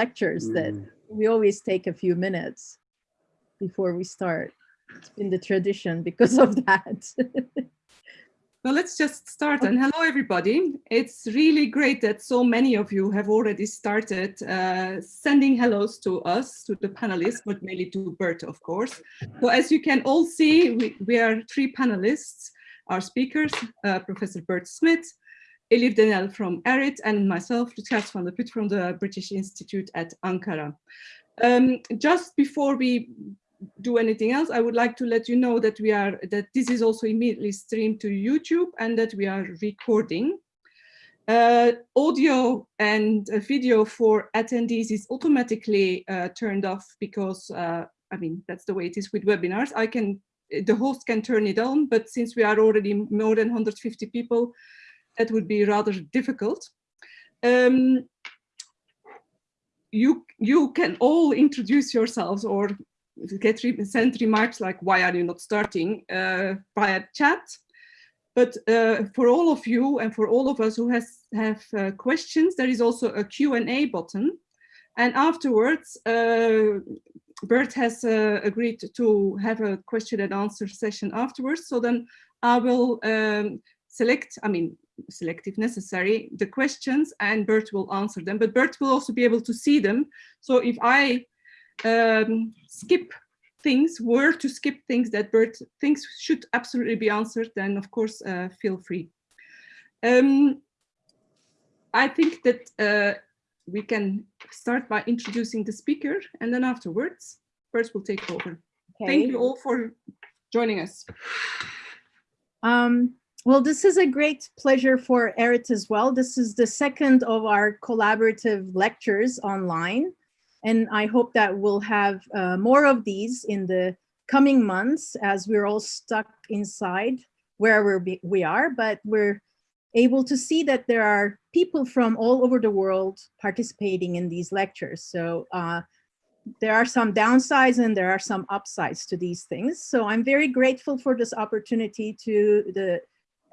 lectures that Mm. we always take a few minutes before we start. It's been the tradition because of that. Well, let's just start and hello everybody. It's really great that so many of you have already started uh, sending hellos to us, to the panelists, but mainly to Bert, of course. So as you can all see, we, we are three panelists, our speakers, uh, Professor Bert Smith, Elif Denel from ARIT, and myself, Lutgarde Vandeput from the British Institute at Ankara. Um, just before we do anything else, I would like to let you know that we are that this is also immediately streamed to YouTube and that we are recording. Uh, audio and uh, video for attendees is automatically uh, turned off because uh, I mean that's the way it is with webinars. I can the host can turn it on, but since we are already more than 150 people, that would be rather difficult. Um, you you can all introduce yourselves or get re send remarks like why are you not starting? uh, via chat. But uh, for all of you and for all of us who has have uh, questions there is also a Q&A button. And afterwards uh, Bert has uh, agreed to have a question and answer session afterwards. So then I will um, select I mean select if necessary the questions and Bert will answer them but Bert will also be able to see them so if I um, skip things, were to skip things that Bert thinks should absolutely be answered, then of course uh, feel free. Um, I think that uh, we can start by introducing the speaker and then afterwards, Bert will take over. Okay. Thank you all for joining us. Um, well, this is a great pleasure for ARIT as well. This is the second of our collaborative lectures online. And I hope that we'll have uh, more of these in the coming months as we're all stuck inside wherever we are, but we're able to see that there are people from all over the world participating in these lectures. So uh, there are some downsides and there are some upsides to these things. So I'm very grateful for this opportunity to the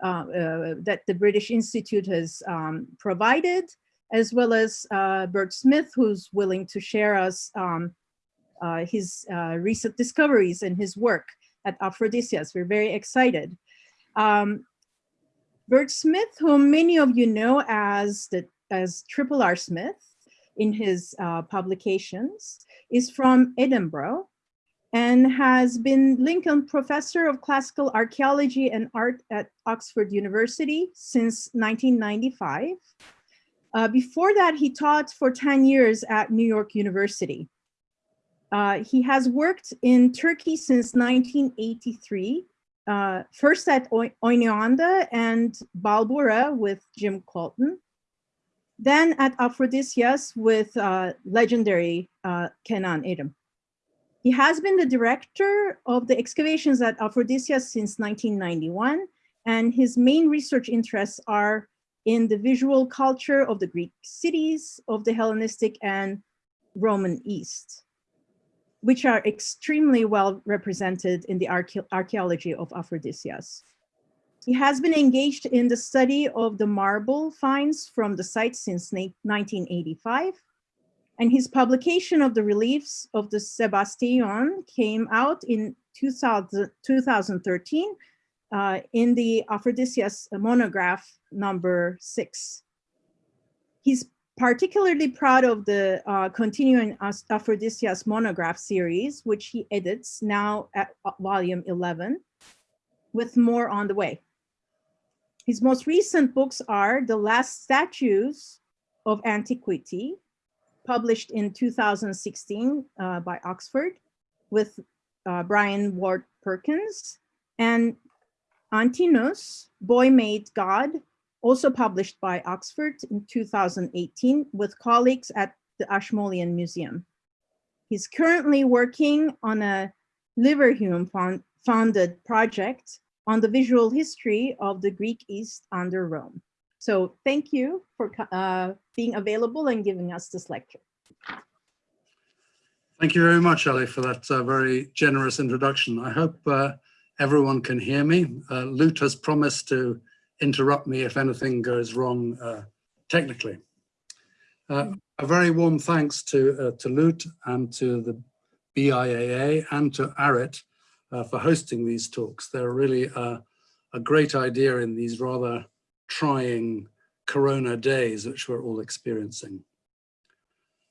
uh, uh, that the British Institute has um, provided as well as uh, Bert Smith, who's willing to share us um, uh, his uh, recent discoveries and his work at Aphrodisias. We're very excited. Um, Bert Smith, whom many of you know as, the, as Triple R Smith in his uh, publications, is from Edinburgh and has been Lincoln Professor of Classical Archaeology and Art at Oxford University since 1995. Uh, before that, he taught for 10 years at New York University. Uh, he has worked in Turkey since 1983, uh, first at Oinoanda and Balbura with Jim Coulton, then at Aphrodisias with uh, legendary uh, Kenan Erim. He has been the director of the excavations at Aphrodisias since 1991, and his main research interests are in the visual culture of the Greek cities of the Hellenistic and Roman East, which are extremely well represented in the archae archaeology of Aphrodisias. He has been engaged in the study of the marble finds from the site since 1985, and his publication of the reliefs of the Sebasteion came out in 2000, 2013 uh, in the Aphrodisias monograph number six. He's particularly proud of the uh, continuing Aphrodisias monograph series, which he edits now at uh, volume 11, with more on the way. His most recent books are The Last Statues of Antiquity, published in 2016 uh, by Oxford with uh, Bryan Ward Perkins, and Antinous, Boy Made God, also published by Oxford in 2018 with colleagues at the Ashmolean Museum. He's currently working on a Leverhulme funded project on the visual history of the Greek East under Rome. So thank you for uh, being available and giving us this lecture. Thank you very much, Ali, for that uh, very generous introduction. I hope uh, everyone can hear me. Uh, Lut has promised to interrupt me if anything goes wrong uh, technically. Uh, a very warm thanks to, uh, to Lut and to the BIAA and to ARIT for hosting these talks. They're really a great idea in these rather trying Corona days, which we're all experiencing.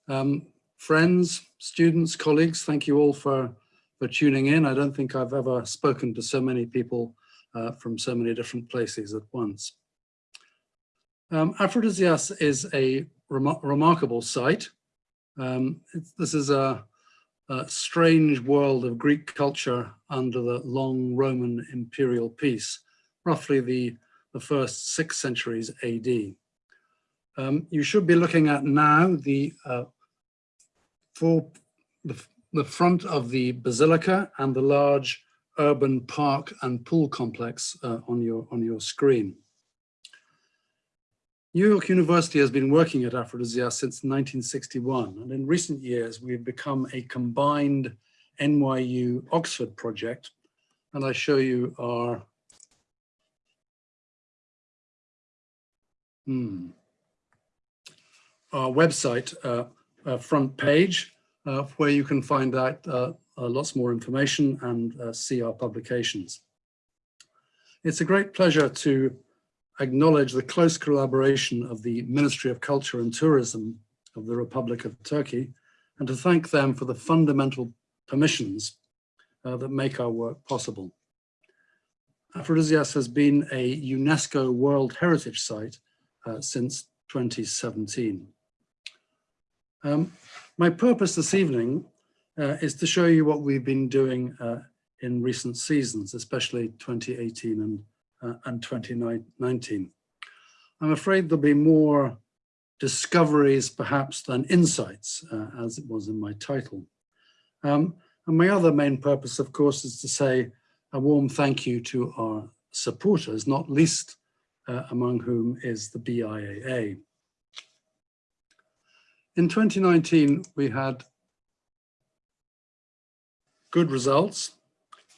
Um, friends, students, colleagues, thank you all for, for tuning in. I don't think I've ever spoken to so many people uh, from so many different places at once. Um, Aphrodisias is a rem remarkable site. Um, this is a, a, strange world of Greek culture under the long Roman imperial peace, roughly the, the first six centuries AD. Um, you should be looking at now the, uh, the, the front of the basilica and the large urban park and pool complex uh, on, your, on your screen. New York University has been working at Aphrodisias since 1961, and in recent years we've become a combined NYU Oxford project, and I show you our hmm, our website uh, uh, front page, uh, where you can find out uh, uh, lots more information and uh, see our publications. It's a great pleasure to acknowledge the close collaboration of the Ministry of Culture and Tourism of the Republic of Turkey and to thank them for the fundamental permissions uh, that make our work possible. Aphrodisias has been a UNESCO World Heritage Site uh, since 2017. Um, my purpose this evening uh, is to show you what we've been doing uh, in recent seasons, especially 2018 and, uh, and 2019. I'm afraid there'll be more discoveries perhaps than insights, as it was in my title. Um, and my other main purpose, of course, is to say a warm thank you to our supporters, not least uh, among whom is the BIAA. In 2019, we had good results.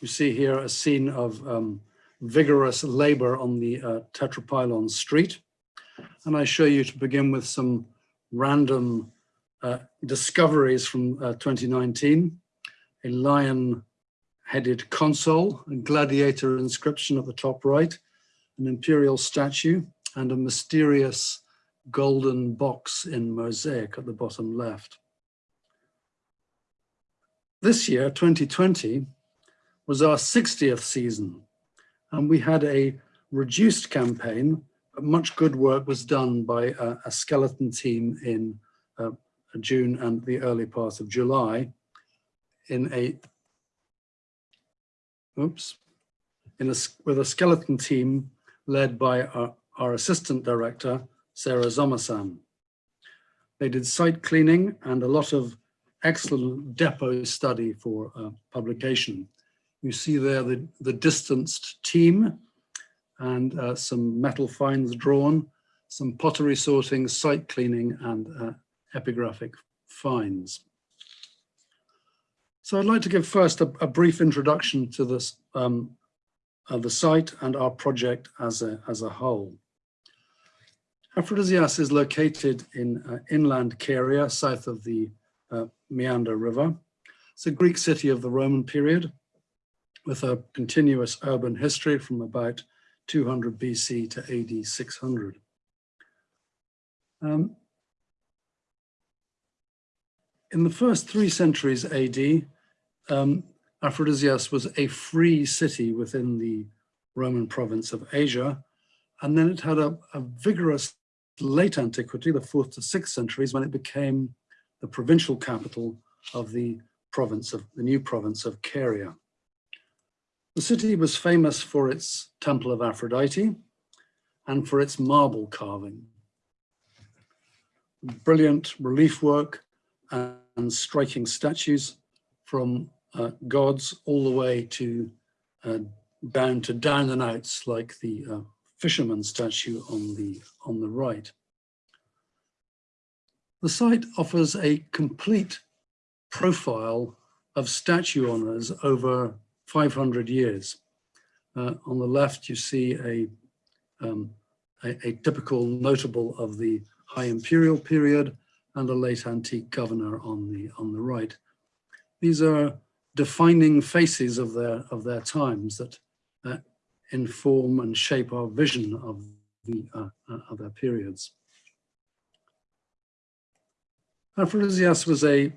You see here a scene of um, vigorous labor on the uh, Tetrapylon street. And I show you to begin with some random uh, discoveries from uh, 2019. A lion-headed console, a gladiator inscription at the top right, an imperial statue, and a mysterious golden box in mosaic at the bottom left. This year, 2020, was our 60th season, and we had a reduced campaign, but much good work was done by a, a skeleton team in uh, June and the early part of July in a, oops, in a, with a skeleton team led by our, our assistant director, Sarah Zomasan. They did site cleaning and a lot of excellent depot study for uh, publication. You see there the, the distanced team and uh, some metal finds drawn, some pottery sorting, site cleaning and uh, epigraphic finds. So I'd like to give first a, a brief introduction to this, um, uh, the site and our project as a, as a whole. Aphrodisias is located in uh, inland Caria, south of the uh, Meander River. It's a Greek city of the Roman period with a continuous urban history from about 200 BC to AD 600. Um, in the first three centuries AD, um, Aphrodisias was a free city within the Roman province of Asia, and then it had a, a vigorous late antiquity, the fourth to sixth centuries, when it became the provincial capital of the province of the new province of Caria. The city was famous for its temple of Aphrodite and for its marble carving. Brilliant relief work and striking statues from uh, gods all the way to uh, down to down and outs like the uh, fisherman statue on the on the right. The site offers a complete profile of statue honours over 500 years. Uh, on the left, you see a, um, a, a, typical notable of the High Imperial period, and a late antique governor on the, on the right. These are defining faces of their, of their times that uh, inform and shape our vision of the uh, uh, of their periods. Aphrodisias was a,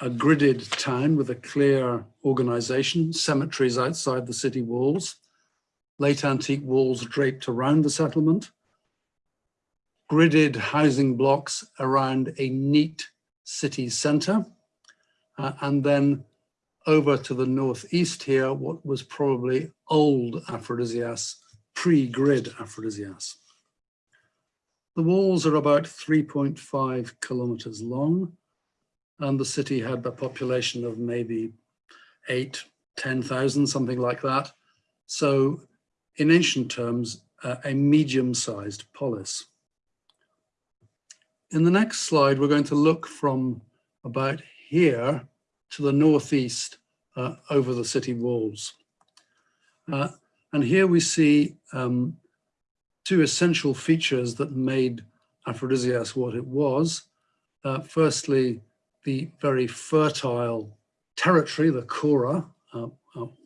a gridded town with a clear organization, cemeteries outside the city walls, late antique walls draped around the settlement, gridded housing blocks around a neat city center, uh, and then over to the northeast here, what was probably old Aphrodisias, pre-grid Aphrodisias. The walls are about 3.5 kilometers long, and the city had a population of maybe eight, 10,000, something like that. So in ancient terms, uh, a medium-sized polis. In the next slide, we're going to look from about here to the northeast uh, over the city walls. Uh, and here we see um, two essential features that made Aphrodisias what it was. Uh, firstly, the very fertile territory, the chora, uh,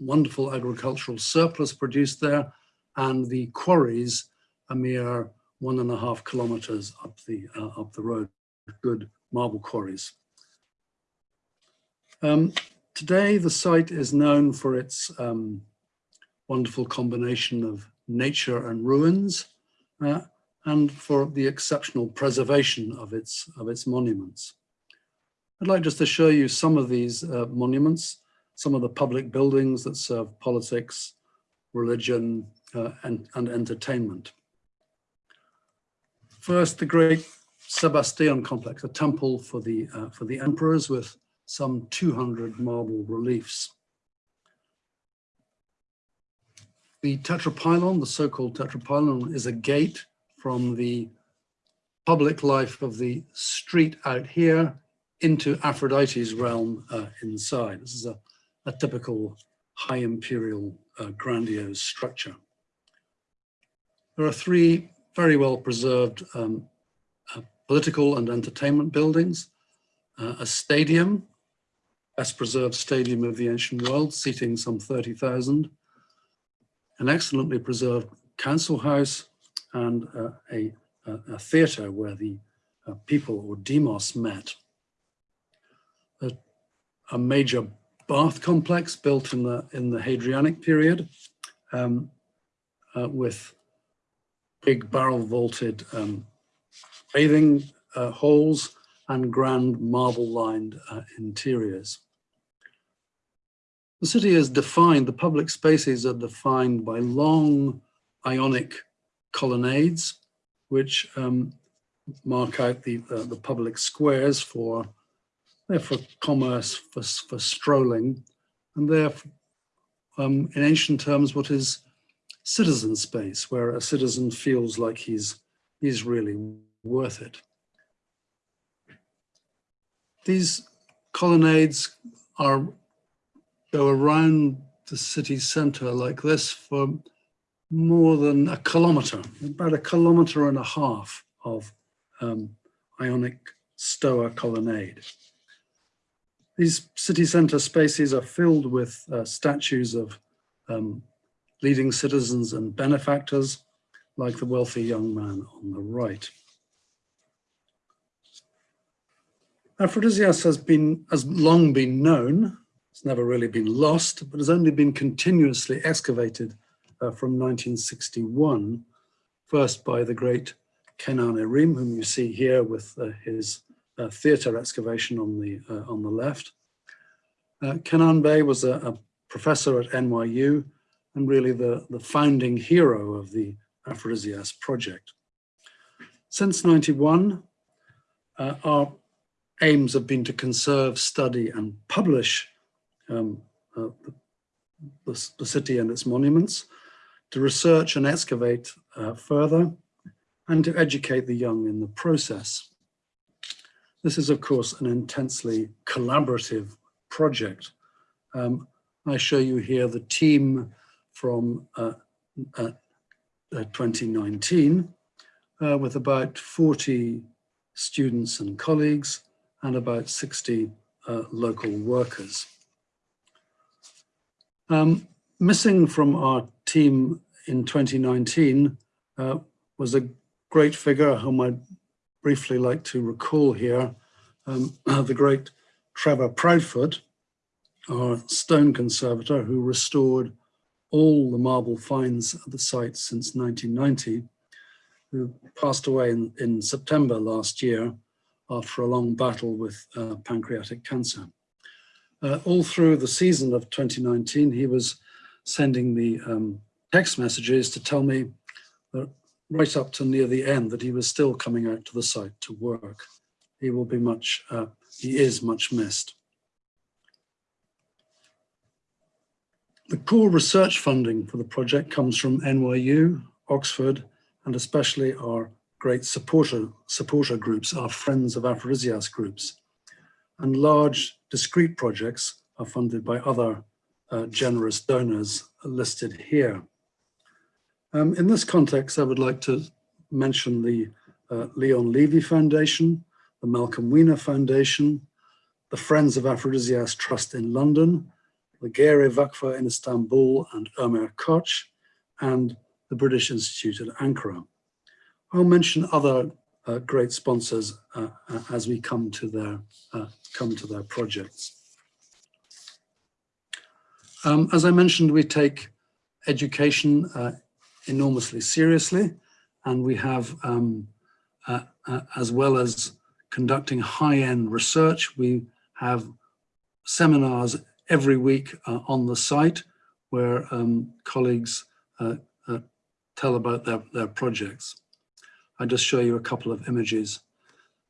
wonderful agricultural surplus produced there, and the quarries, a mere one and a half kilometers up the, uh, up the road, good marble quarries. Um, today, the site is known for its um, wonderful combination of nature and ruins, uh, and for the exceptional preservation of its, of its monuments. I'd like just to show you some of these uh, monuments, some of the public buildings that serve politics, religion, uh, and, and entertainment. First, the great Sebasteion complex, a temple for the, uh, for the emperors with some 200 marble reliefs. The tetrapylon, the so-called tetrapylon, is a gate from the public life of the street out here into Aphrodite's realm uh, inside. This is a, a typical high imperial uh, grandiose structure. There are three very well preserved um, uh, political and entertainment buildings, uh, a stadium best preserved stadium of the ancient world, seating some 30,000, an excellently preserved council house, and uh, a, a, a theatre where the uh, people or demos met. A, a, major bath complex built in the, in the Hadrianic period um, uh, with big barrel vaulted um, bathing uh, holes and grand marble lined uh, interiors. The city is defined, the public spaces are defined by long ionic colonnades, which um, mark out the, uh, the public squares for, they're for commerce, for, for strolling, and they're um, in ancient terms what is citizen space, where a citizen feels like he's, he's really worth it. These colonnades are go around the city center like this for more than a kilometer, about a kilometer and a half of um, Ionic Stoa colonnade. These city center spaces are filled with uh, statues of um, leading citizens and benefactors, like the wealthy young man on the right. Aphrodisias has been has long been known. It's never really been lost, but has only been continuously excavated uh, from 1961, first by the great Kenan Erim, whom you see here with uh, his uh, theatre excavation on the uh, on the left. Uh, Kenan Bey was a, a, professor at NYU and really the, the founding hero of the Aphrodisias project. Since 91, uh, our aims have been to conserve, study and publish um, uh, the, the, city and its monuments, to research and excavate uh, further, and to educate the young in the process. This is, of course, an intensely collaborative project. Um, I show you here the team from uh, uh, uh 2019 uh, with about 40 students and colleagues, and about 60 uh, local workers. Um, missing from our team in 2019 uh, was a great figure whom I'd briefly like to recall here, um, the great Trevor Proudfoot, our stone conservator who restored all the marble finds at the site since 1990, who passed away in, in September last year after a long battle with uh, pancreatic cancer. Uh, all through the season of 2019, he was sending me um, text messages to tell me right up to near the end that he was still coming out to the site to work. He will be much, uh, he is much missed. The core research funding for the project comes from NYU, Oxford, and especially our great supporter, supporter groups, are Friends of Aphrodisias groups. And large discrete projects are funded by other uh, generous donors listed here. Um, in this context, I would like to mention the uh, Leon Levy Foundation, the Malcolm Wiener Foundation, the Friends of Aphrodisias Trust in London, the Geyre Vakfı in Istanbul and Ömer Koç, and the British Institute at Ankara. I'll mention other uh, great sponsors uh, uh as we come to their uh, come to their projects. Um, as I mentioned, we take education uh, enormously seriously, and we have, um, as well as conducting high-end research, we have seminars every week on the site where um, colleagues tell about their, their projects. I just show you a couple of images.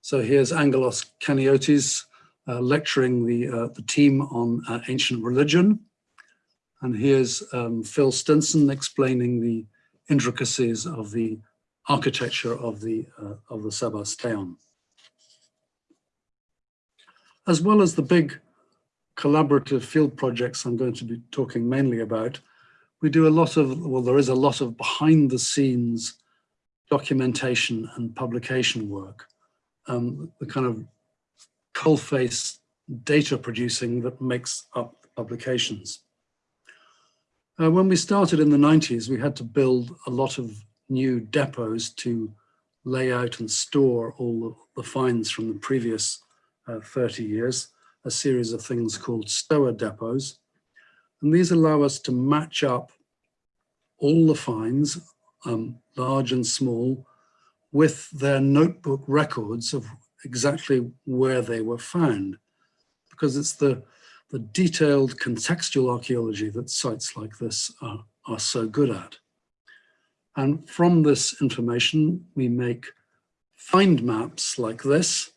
So here's Angelos Chaniotis uh, lecturing the, uh, the team on uh, ancient religion. And here's um, Phil Stinson explaining the intricacies of the architecture of the, of the Sebasteum. As well as the big collaborative field projects I'm going to be talking mainly about, we do a lot of, well, there is a lot of behind the scenes documentation and publication work, um, the kind of coalface data producing that makes up publications. Uh, when we started in the 90s, we had to build a lot of new depots to lay out and store all the, finds from the previous uh, 30 years a series of things called stoa depots. And these allow us to match up all the finds, um, large and small, with their notebook records of exactly where they were found. Because it's the, the detailed contextual archaeology that sites like this are, are so good at. And from this information, we make find maps like this.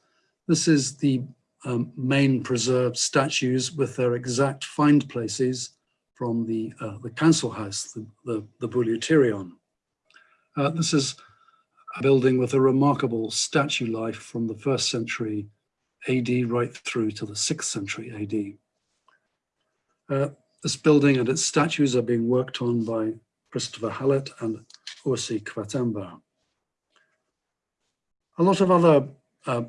This is the um, main preserved statues with their exact find places from the, uh, the council house, the, the, the. Uh, this is a building with a remarkable statue life from the first century AD right through to the sixth century AD. Uh, this building and its statues are being worked on by Christopher Hallett and Ursi Quatember. A lot of other uh,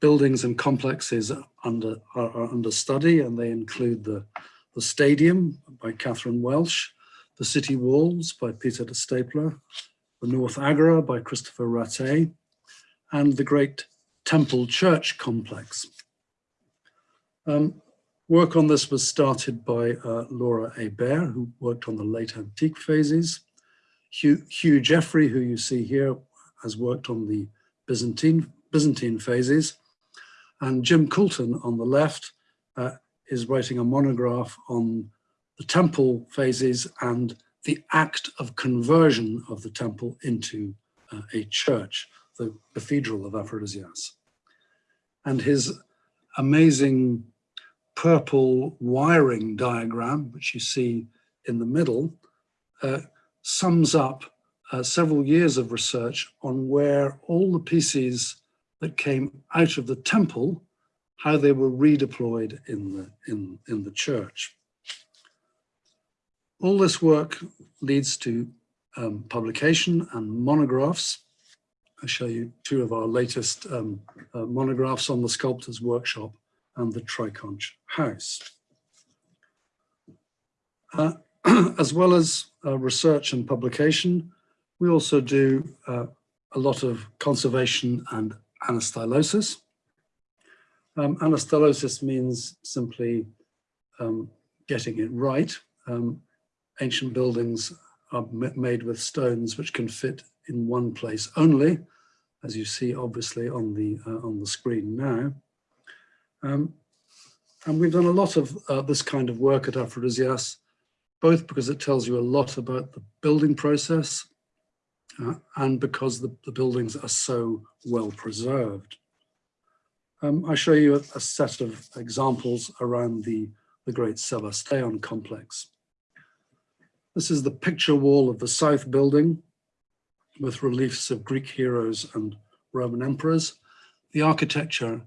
buildings and complexes under, are, are, under study and they include the, the stadium by Katherine Welch, the city walls by Peter De Staebler, the North Agora by Christopher Ratté, and the great Temple Church complex. Um, work on this was started by uh, Laura Hébert, who worked on the late antique phases. Hugh, Hugh Jeffrey, who you see here, has worked on the Byzantine, Byzantine phases. And Jim Coulton on the left uh, is writing a monograph on the temple phases and the act of conversion of the temple into uh, a church, the Cathedral of Aphrodisias. And his amazing purple wiring diagram, which you see in the middle, uh, sums up uh, several years of research on where all the pieces that came out of the temple, how they were redeployed in the, in, in the church. All this work leads to um, publication and monographs. I'll show you two of our latest um, uh, monographs on the Sculptor's Workshop and the Triconch House. Uh, as well as uh, research and publication, we also do uh, a lot of conservation and anastylosis. Um, anastylosis means simply um, getting it right. Um, ancient buildings are made with stones which can fit in one place only, as you see obviously on the uh, on the screen now. Um, and we've done a lot of uh, this kind of work at Aphrodisias, both because it tells you a lot about the building process uh, and because the, the, buildings are so well preserved. Um, I show you a, a, set of examples around the, the Great Sebasteion complex. This is the picture wall of the South building with reliefs of Greek heroes and Roman emperors. The architecture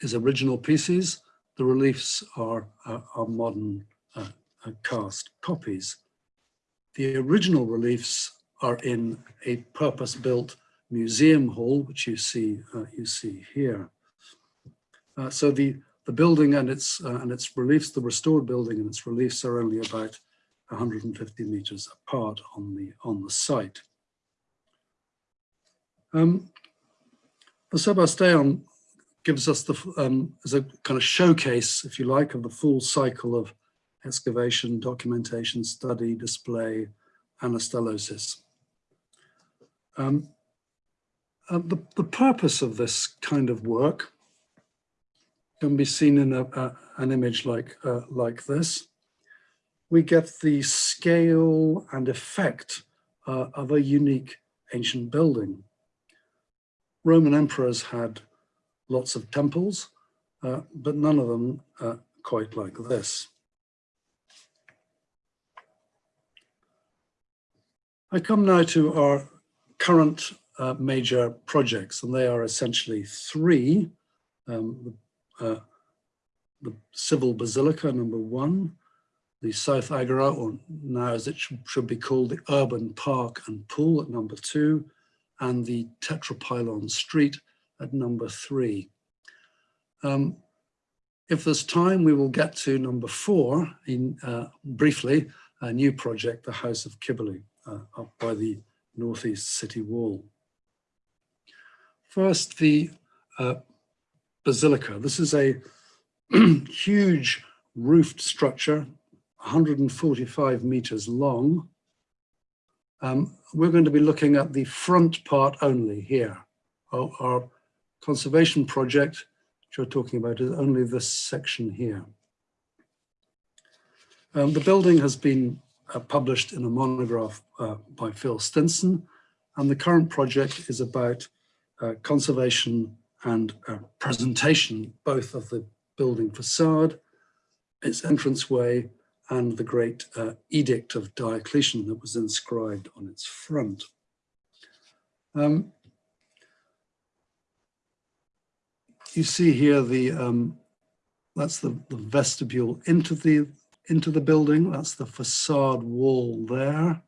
is original pieces. The reliefs are, uh, are modern uh, uh, cast copies. The original reliefs are in a purpose-built museum hall, which you see uh, you see here. Uh, so the the building and its uh, and its reliefs, the restored building and its reliefs are only about 150 meters apart on the on the site. Um, the Sebasteion gives us the um, as a kind of showcase, if you like, of the full cycle of excavation, documentation, study, display, anastylosis. Um, uh, the, the purpose of this kind of work can be seen in a, a, an image like, uh, like this. We get the scale and effect uh, of a unique ancient building. Roman emperors had lots of temples, uh, but none of them uh, quite like this. I come now to our current uh, major projects, and they are essentially three. Um, the, uh, the, Civil Basilica, number one, the South Agora, or now as it should be called, the Urban Park and Pool at number two, and the Tetrapylon Street at number three. Um, if there's time, we will get to number four in uh, briefly, a new project, the House of Kibberley, uh, up by the northeast city wall. First, the uh, basilica. This is a huge roofed structure, 145 meters long. Um, we're going to be looking at the front part only here. Our, our conservation project, which we're talking about, is only this section here. Um, the building has been uh, published in a monograph uh, by Phil Stinson. And the current project is about uh, conservation and uh, presentation, both of the building facade, its entranceway, and the great uh, edict of Diocletian that was inscribed on its front. Um, you see here the um, that's the, the vestibule into the into the building. That's the facade wall there.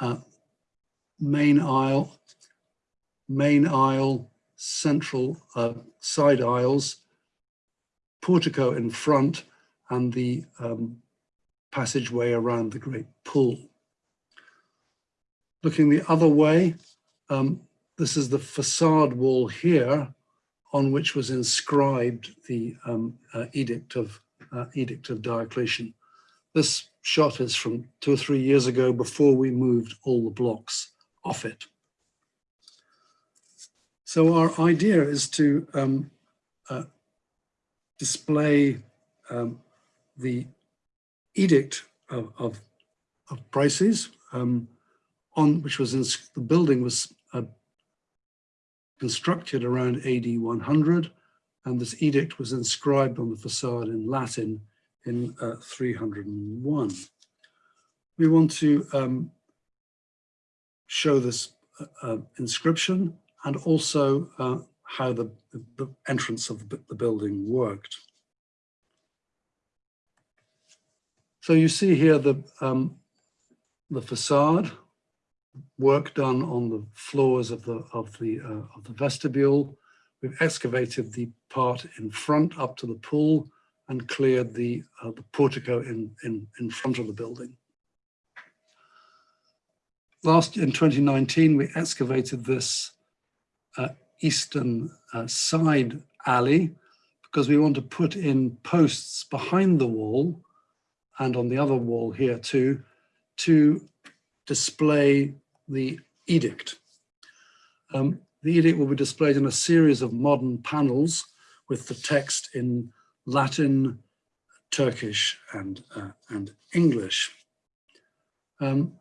Uh, main aisle, main aisle, central uh, side aisles, portico in front, and the um, passageway around the great pool. Looking the other way, um, this is the facade wall here on which was inscribed the um, uh, edict of uh, Edict of Diocletian. This shot is from two or three years ago before we moved all the blocks off it. So our idea is to um, uh, display um, the edict of, of, of prices um, on which was in, the building was uh, constructed around AD 100 and this edict was inscribed on the facade in Latin in uh, 301. We want to um, show this uh, uh, inscription and also uh, how the, the, entrance of the building worked. So you see here the, um, the facade, work done on the floors of the of the uh, of the vestibule. We've excavated the part in front up to the pool and cleared the uh, the portico in in in front of the building. Last in 2019, we excavated this uh, eastern uh, side alley because we want to put in posts behind the wall and on the other wall here too to display the edict. Um, the edict will be displayed in a series of modern panels with the text in Latin, Turkish and, uh, and English. Um,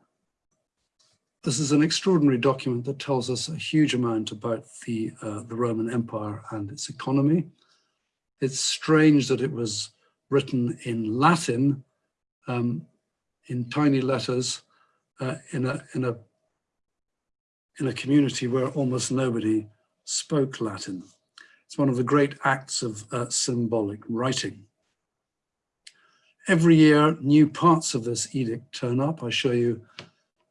this is an extraordinary document that tells us a huge amount about the, uh, the Roman Empire and its economy. It's strange that it was written in Latin um, in tiny letters uh, in, a, in, a, in a community where almost nobody spoke Latin. It's one of the great acts of uh, symbolic writing. Every year, new parts of this edict turn up. I show you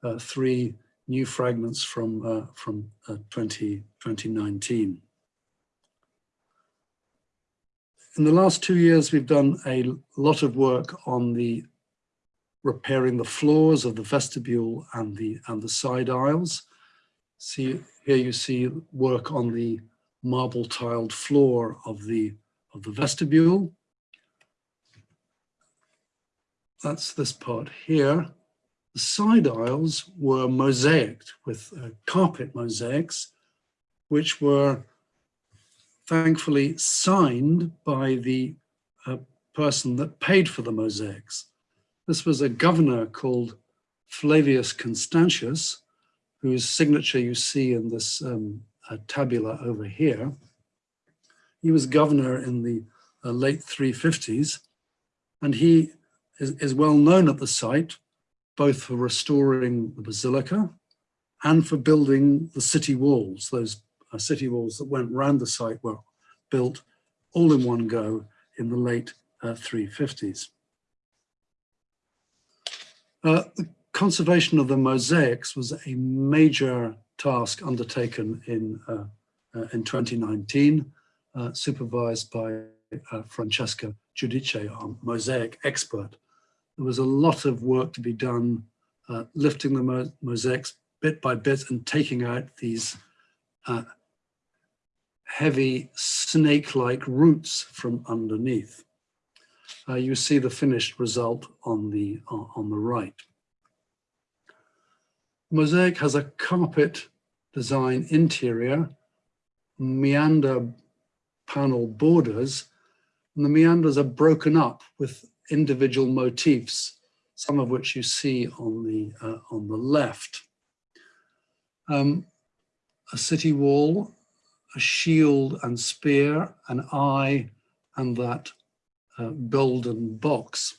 uh, three new fragments from, uh, from uh, 20, 2019. In the last two years, we've done a lot of work on the repairing the floors of the vestibule and the, and the side aisles. See, here you see work on the marble tiled floor of the, of the vestibule. That's this part here. The side aisles were mosaicked with uh, carpet mosaics, which were thankfully signed by the uh, person that paid for the mosaics. This was a governor called Flavius Constantius, whose signature you see in this um, uh, tabula over here. He was governor in the uh, late 350s, and he is, is well known at the site both for restoring the basilica and for building the city walls. Those uh, city walls that went round the site were built all in one go in the late uh, 350s. Uh, the conservation of the mosaics was a major task undertaken in, uh, uh, in 2019, uh, supervised by Francesca Giudice, our mosaic expert there was a lot of work to be done uh, lifting the mo mosaics bit by bit and taking out these uh, heavy snake-like roots from underneath. Uh, you see the finished result on the, uh, on the right. Mosaic has a carpet design interior, meander panel borders, and the meanders are broken up with individual motifs, some of which you see on the, uh, on the left. Um, a city wall, a shield and spear, an eye, and that uh, golden box.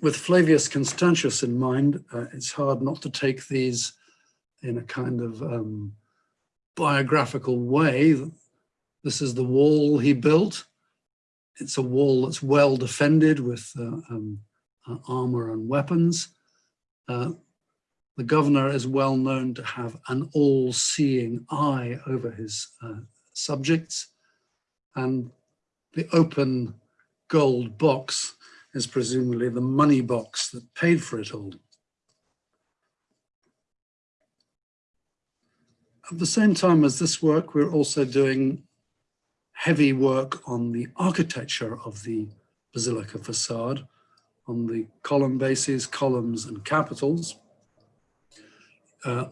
With Flavius Constantius in mind, uh, it's hard not to take these in a kind of um, biographical way. This is the wall he built it's a wall that's well defended with uh, um, uh, armor and weapons. Uh, the governor is well known to have an all-seeing eye over his uh, subjects and the open gold box is presumably the money box that paid for it all. At the same time as this work, we're also doing heavy work on the architecture of the basilica facade, on the column bases, columns and capitals. Uh,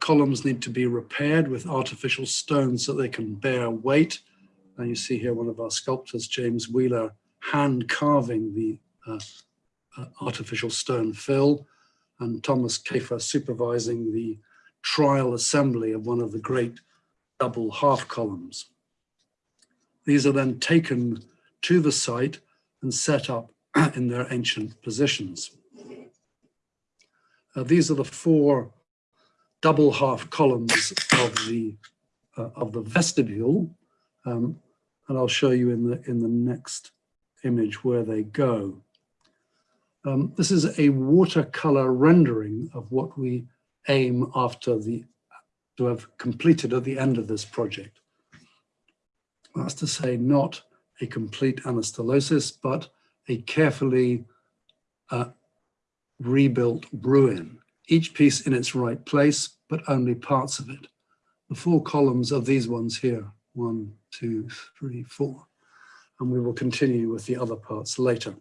columns need to be repaired with artificial stones so they can bear weight. And you see here one of our sculptors, James Wheeler, hand carving the uh, uh, artificial stone fill and Thomas Kaefer supervising the trial assembly of one of the great double half columns. These are then taken to the site and set up in their ancient positions. Uh, these are the four double half columns of the uh, of the vestibule, um, and I'll show you in the in the next image where they go. Um, this is a watercolor rendering of what we aim after the, to have completed at the end of this project. That's to say, not a complete anastylosis, but a carefully uh, rebuilt ruin, each piece in its right place, but only parts of it. The four columns are these ones here, one, two, three, four. And we will continue with the other parts later.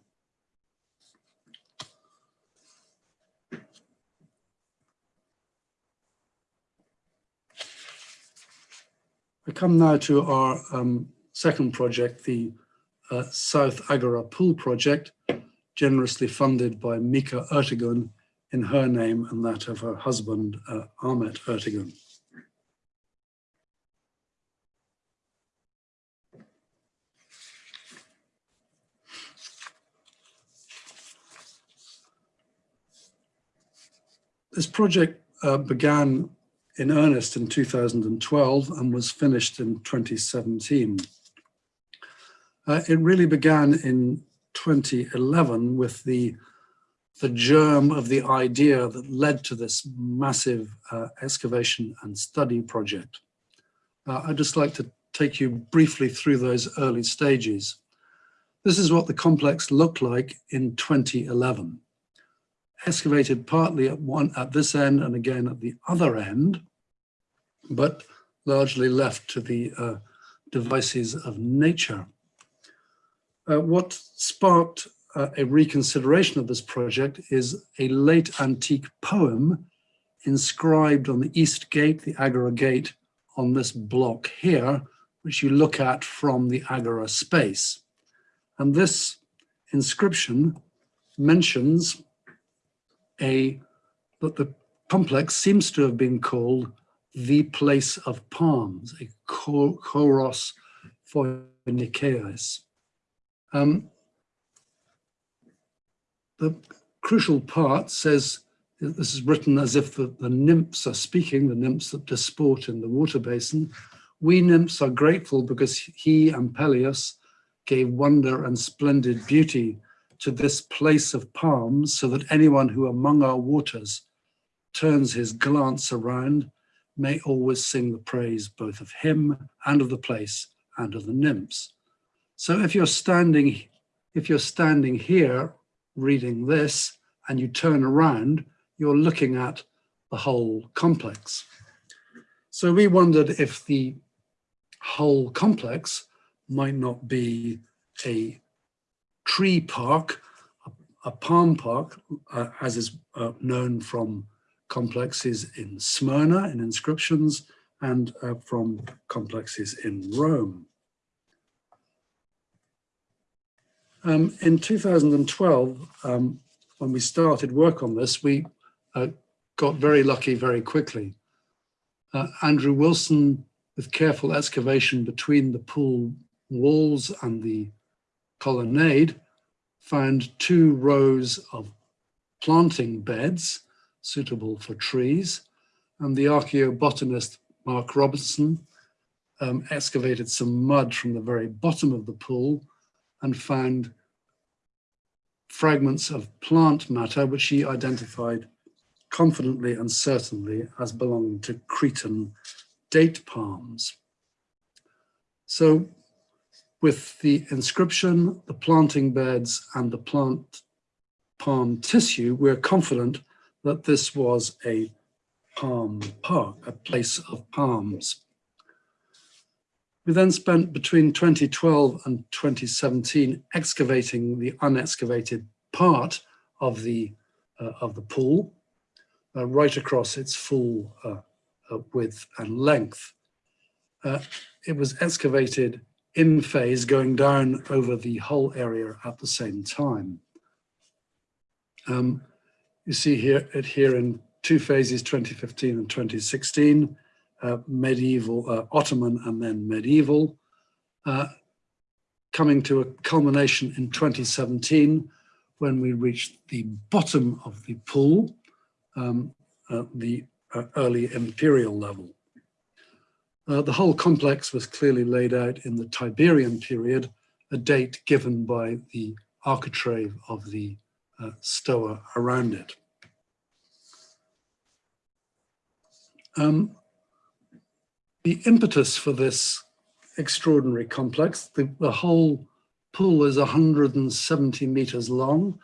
I come now to our um, second project, the uh, South Agora Pool Project, generously funded by Mica Ertegun in her name and that of her husband, uh, Ahmet Ertegun. This project uh, began in earnest in 2012 and was finished in 2017. Uh, it really began in 2011 with the, the germ of the idea that led to this massive uh, excavation and study project. Uh, I'd just like to take you briefly through those early stages. This is what the complex looked like in 2011. Excavated partly at one at this end and again at the other end, but largely left to the uh, devices of nature. Uh, what sparked uh, a reconsideration of this project is a late antique poem inscribed on the east gate, the Agora gate, on this block here, which you look at from the Agora space. And this inscription mentions a that the complex seems to have been called the place of palms, a choros phoinikeis. Um, the crucial part says, this is written as if the, the nymphs are speaking, the nymphs that disport in the water basin. We nymphs are grateful because Ampelios gave wonder and splendid beauty to this place of palms so that anyone who among our waters turns his glance around may always sing the praise both of him and of the place and of the nymphs. So if you're standing, if you're standing here reading this and you turn around, you're looking at the whole complex. So we wondered if the whole complex might not be a tree park, a, palm park, uh, as is uh, known from complexes in Smyrna in inscriptions and uh, from complexes in Rome. Um, in 2012, um, when we started work on this, we uh, got very lucky very quickly. Uh, Andrew Wilson, with careful excavation between the pool walls and the colonnade, found two rows of planting beds suitable for trees. And the archaeobotanist Mark Robinson um, excavated some mud from the very bottom of the pool and found fragments of plant matter, which he identified confidently and certainly as belonging to Cretan date palms. So with the inscription, the planting beds and the plant palm tissue, we're confident that this was a palm park, a place of palms. We then spent between 2012 and 2017 excavating the unexcavated part of the, uh, of the pool, uh, right across its full uh, uh width and length. Uh, it was excavated in phase going down over the whole area at the same time. Um, you see here it here in two phases, 2015 and 2016, uh, medieval, uh, Ottoman and then medieval, uh, coming to a culmination in 2017 when we reached the bottom of the pool, um, the uh, early imperial level. Uh, the whole complex was clearly laid out in the Tiberian period, a date given by the architrave of the uh, stoa around it. Um, the impetus for this extraordinary complex, the, the whole pool is 170 meters long.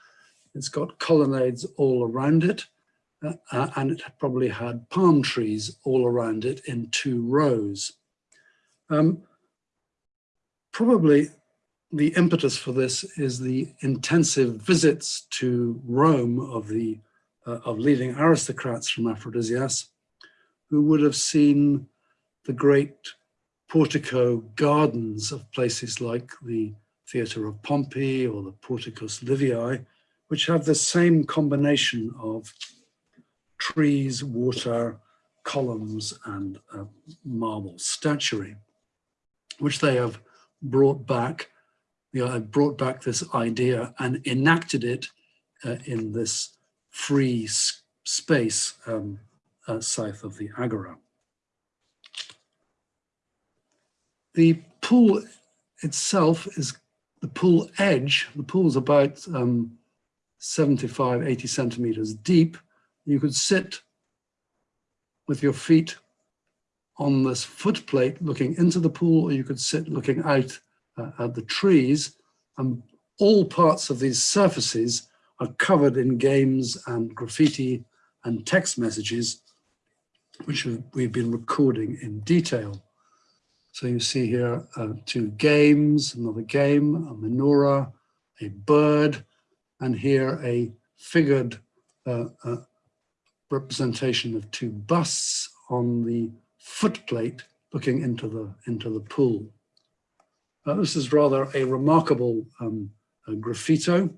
It's got colonnades all around it, uh, uh, and it probably had palm trees all around it in two rows. Um, probably the impetus for this is the intensive visits to Rome of the uh, of leading aristocrats from Aphrodisias, who would have seen the great portico gardens of places like the Theatre of Pompey or the Porticus Liviae, which have the same combination of trees, water, columns, and marble statuary, which they have brought back. You know, have brought back this idea and enacted it uh, in this free space um, uh, south of the Agora. The pool itself is the pool edge. The pool is about um, 75, 80 centimeters deep. You could sit with your feet on this foot plate looking into the pool, or you could sit looking out uh, at the trees. And all parts of these surfaces are covered in games and graffiti and text messages, which we've been recording in detail. So you see here uh, two games, another game, a menorah, a bird, and here a figured uh, uh, representation of two busts on the footplate looking into the, into the pool. Uh, this is rather a remarkable um, graffito.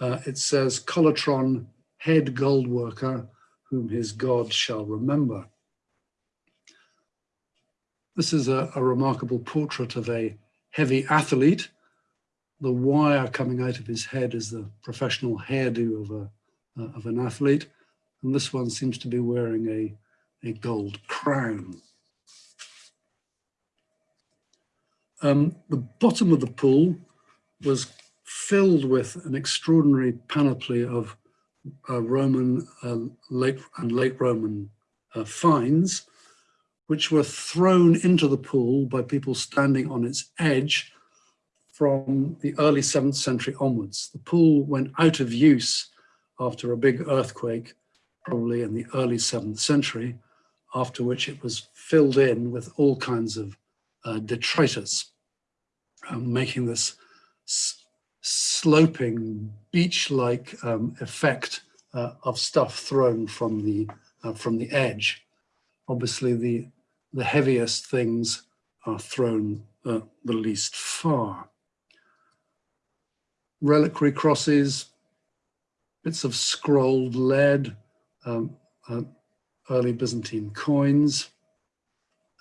Uh, it says, Collatron, head gold worker, whom his God shall remember. This is a, a remarkable portrait of a heavy athlete. The wire coming out of his head is the professional hairdo of, a, uh, of an athlete. And this one seems to be wearing a, a gold crown. Um, the bottom of the pool was filled with an extraordinary panoply of uh, Roman uh, late and late Roman uh, finds which were thrown into the pool by people standing on its edge from the early 7th century onwards. The pool went out of use after a big earthquake, probably in the early 7th century, after which it was filled in with all kinds of uh, detritus, um, making this sloping beach-like um, effect uh, of stuff thrown from the, uh, from the edge. Obviously, the the heaviest things are thrown uh, the least far. Reliquary crosses, bits of scrolled lead, um, uh, early Byzantine coins,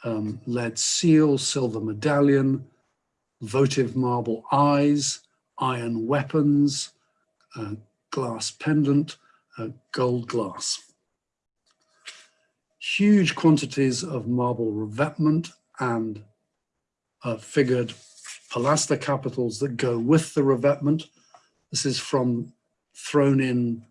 um, lead seal, silver medallion, votive marble eyes, iron weapons, uh, glass pendant, uh, gold glass huge quantities of marble revetment and uh, figured pilaster capitals that go with the revetment. This is from thrown in,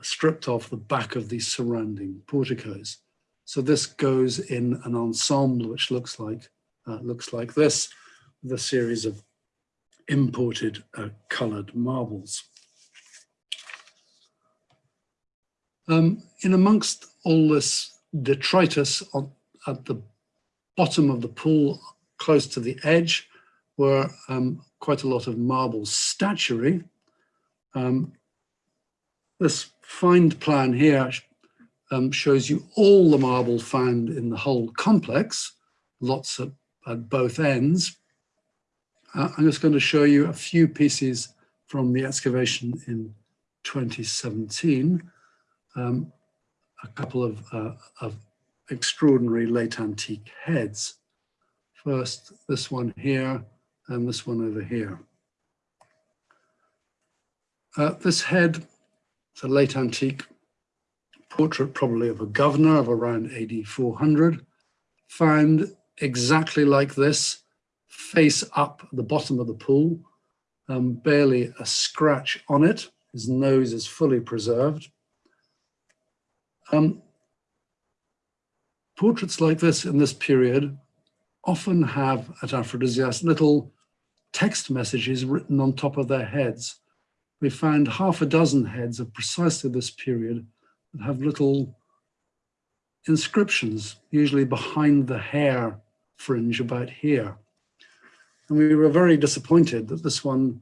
stripped off the back of the surrounding porticos. So this goes in an ensemble which looks like uh, looks like this, a series of imported uh, colored marbles. Um, in amongst all this detritus on, at the bottom of the pool, close to the edge, were um, quite a lot of marble statuary. Um, this find plan here um, shows you all the marble found in the whole complex, lots at, at both ends. Uh, I'm just going to show you a few pieces from the excavation in 2017. Um, a couple of, uh, of extraordinary late antique heads. First, this one here and this one over here. Uh, this head, it's a late antique portrait probably of a governor of around AD 400, found exactly like this, face up at the bottom of the pool, um, barely a scratch on it. His nose is fully preserved. Um, portraits like this in this period often have at Aphrodisias little text messages written on top of their heads. We found half a dozen heads of precisely this period that have little inscriptions, usually behind the hair fringe about here. And we were very disappointed that this one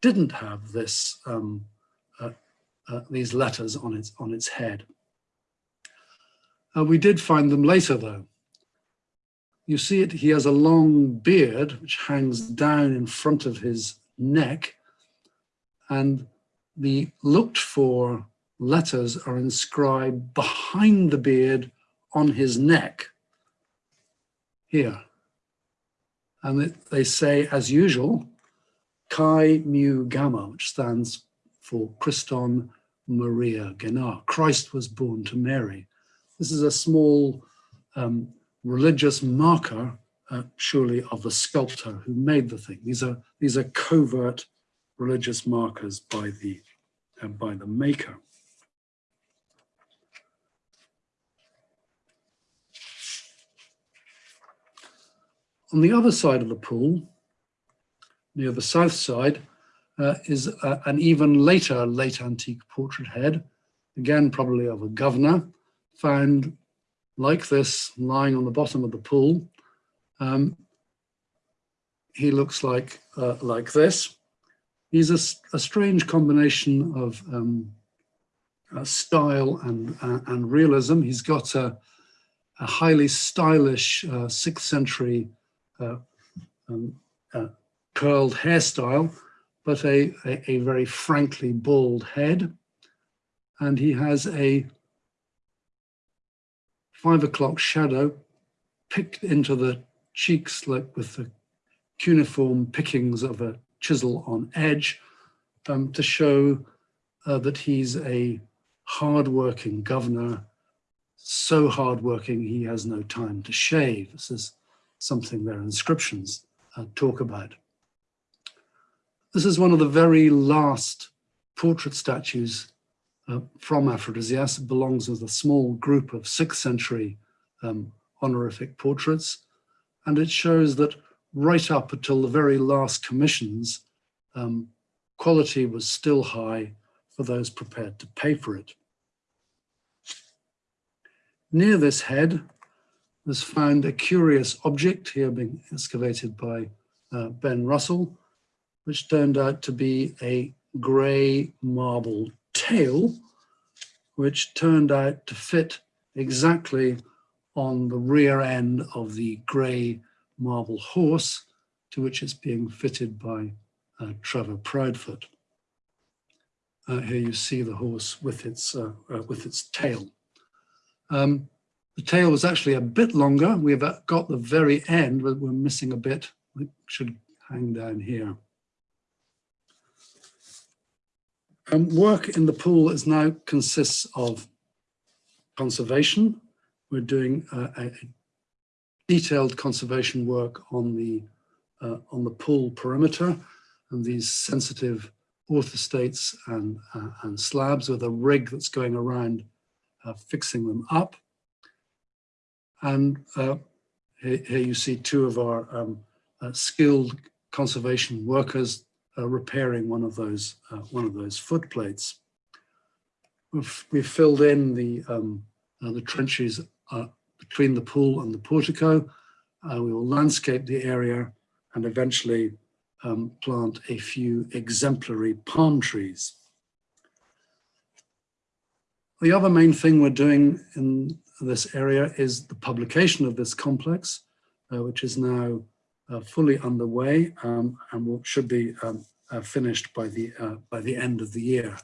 didn't have this um, uh, uh, these letters on its on its head. Uh, we did find them later though. You see it, he has a long beard which hangs down in front of his neck and the looked for letters are inscribed behind the beard on his neck here. And it, they say, as usual, Chi Mu Gamma, which stands for Christon Maria Genar. Christ was born to Mary. This is a small um, religious marker, uh, surely, of the sculptor who made the thing. These are these are covert religious markers by the uh, by the maker. On the other side of the pool, near the south side, uh, is uh, an even later late antique portrait head, again probably of a governor, found like this lying on the bottom of the pool. Um, he looks like uh, like this. He's a, a strange combination of um, uh, style and, uh, and realism. He's got a, a highly stylish uh, sixth century uh, um, uh, curled hairstyle, but a, a, a, very frankly bald head. And he has a five o'clock shadow picked into the cheeks like with the cuneiform pickings of a chisel on edge um, to show uh, that he's a hardworking governor, so hardworking he has no time to shave. This is something their inscriptions uh, talk about. This is one of the very last portrait statues uh, from Aphrodisias. It belongs with a small group of sixth century um, honorific portraits. And it shows that right up until the very last commissions, um, quality was still high for those prepared to pay for it. Near this head was found a curious object here being excavated by uh, Ben Russell, which turned out to be a grey marble tail, which turned out to fit exactly on the rear end of the grey marble horse to which it's being fitted by uh, Trevor Proudfoot. Uh, here you see the horse with its, uh, uh with its tail. Um, the tail was actually a bit longer. We've got the very end, but we're missing a bit. It should hang down here. Um, work in the pool is now consists of conservation. We're doing uh, a, a, detailed conservation work on the uh, on the pool perimeter and these sensitive orthostates and uh, and slabs with a rig that's going around uh, fixing them up. And uh, here, here, you see two of our um, uh, skilled conservation workers uh, repairing one of those one of those foot plates. We've, we've filled in the um, the trenches between the pool and the portico. we will landscape the area and eventually um, plant a few exemplary palm trees. The other main thing we're doing in this area is the publication of this complex, uh, which is now uh, fully underway um, and will, should be um, uh, finished by the, uh, by the end of the year.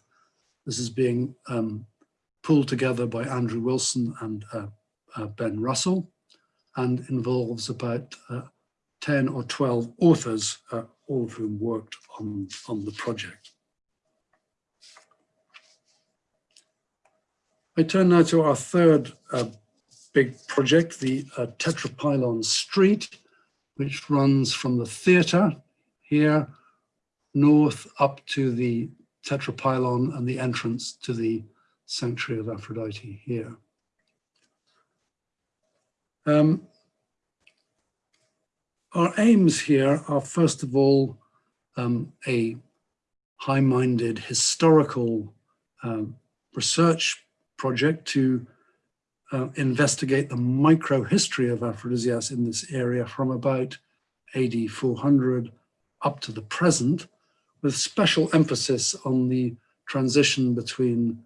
This is being um, pulled together by Andrew Wilson and uh, uh, Ben Russell and involves about 10 or 12 authors, all of whom worked on, on the project. I turn now to our third uh, big project, the uh, Tetrapylon Street, which runs from the theatre here north up to the Tetrapylon and the entrance to the Sanctuary of Aphrodite here. Um, our aims here are first of all um, a high-minded historical um, research project to uh, investigate the microhistory of Aphrodisias in this area from about AD 400 up to the present, with special emphasis on the transition between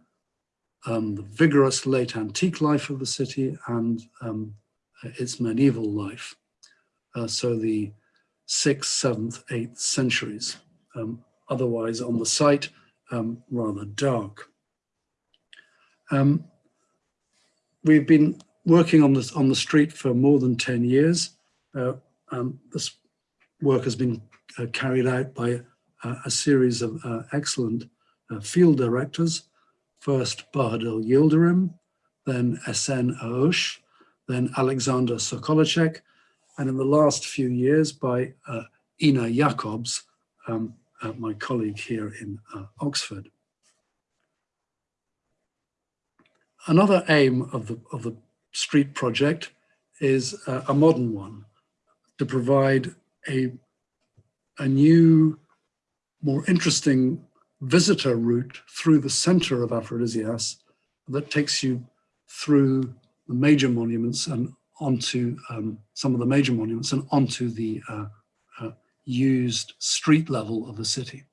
um, the vigorous late antique life of the city and um, its medieval life. Uh, so the 6th, 7th, 8th centuries. Um, otherwise on the site, um, rather dark. Um, we've been working on this on the street for more than 10 years. Uh, this work has been uh, carried out by uh, a series of uh, excellent uh, field directors. First Bahadır Yıldırım, then Esen Öğüş, then Alexander Sokolicek, and in the last few years by uh, Ine Jacobs, um, uh, my colleague here in uh, Oxford. Another aim of the, of the street project is uh, a modern one, to provide a, a new, more interesting visitor route through the center of Aphrodisias that takes you through the major monuments and onto um, some of the major monuments and onto the uh, uh, used street level of the city.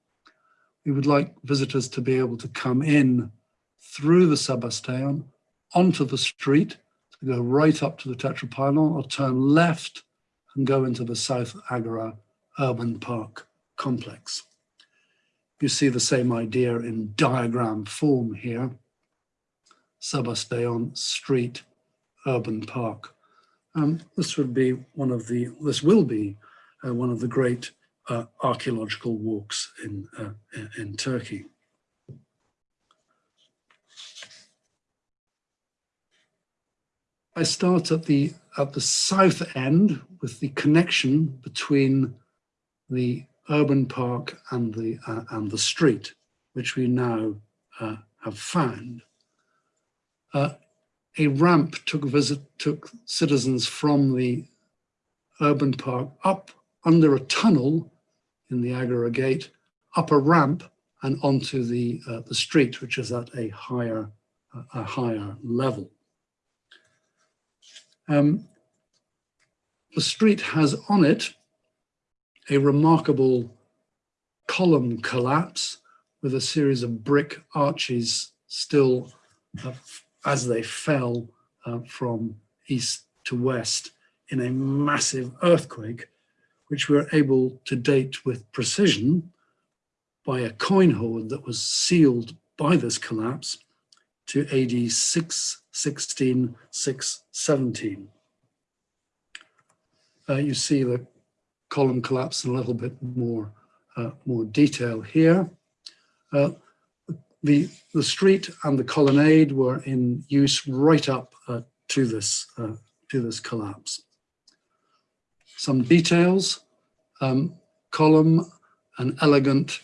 We would like visitors to be able to come in through the Sebasteion onto the street, to go right up to the Tetrapylon or turn left and go into the South Agora Urban Park complex. You see the same idea in diagram form here. Sebasteion Street Urban Park. Um, this would be one of the, this will be uh, one of the great uh, archaeological walks in, uh, in Turkey. I start at the at the south end with the connection between the urban park and the uh, and the street, which we now uh, have found. Uh, a ramp took visit took citizens from the urban park up under a tunnel in the Agora Gate, up a ramp and onto the uh, the street, which is at a higher a higher level. Um, the street has on it a remarkable column collapse with a series of brick arches still uh, as they fell uh, from east to west in a massive earthquake, which we were able to date with precision by a coin hoard that was sealed by this collapse to AD 616, 617. Uh, you see the column collapse in a little bit more, uh, more detail here. Uh, the, the street and the colonnade were in use right up uh, to, this, uh, to this collapse. Some details, um, column, an elegant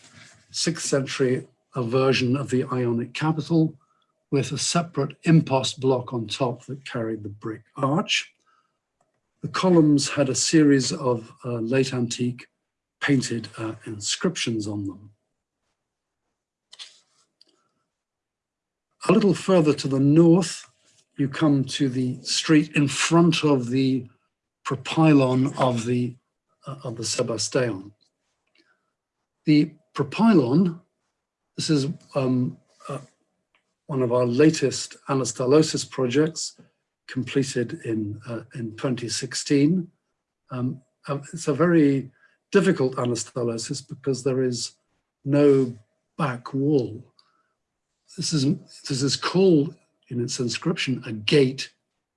6th century version of the Ionic capital, with a separate impost block on top that carried the brick arch. The columns had a series of uh, late antique painted uh, inscriptions on them. A little further to the north, you come to the street in front of the propylon of the, uh, of the Sebasteion. The propylon, this is um, one of our latest anastylosis projects completed in, uh, in 2016. Um, uh, it's a very difficult anastylosis because there is no back wall. This is, this is called in its inscription a gate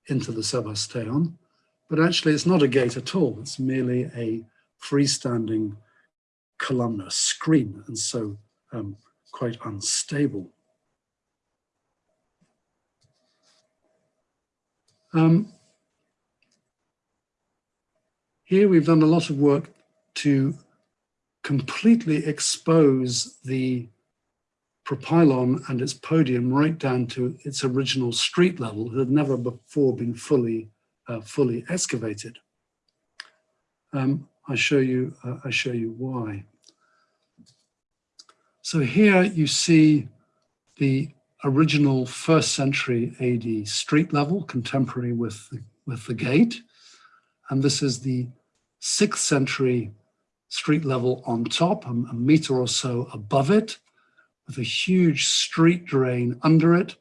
into the Sebasteion, but actually it's not a gate at all. It's merely a freestanding columnar screen and so um, quite unstable. Um, here we've done a lot of work to completely expose the propylon and its podium right down to its original street level. It had never before been fully uh, fully excavated. Um, I show you, uh, I show you why. So here you see the original first century AD street level, contemporary with the, with the gate. And this is the sixth century street level on top, a, a meter or so above it, with a huge street drain under it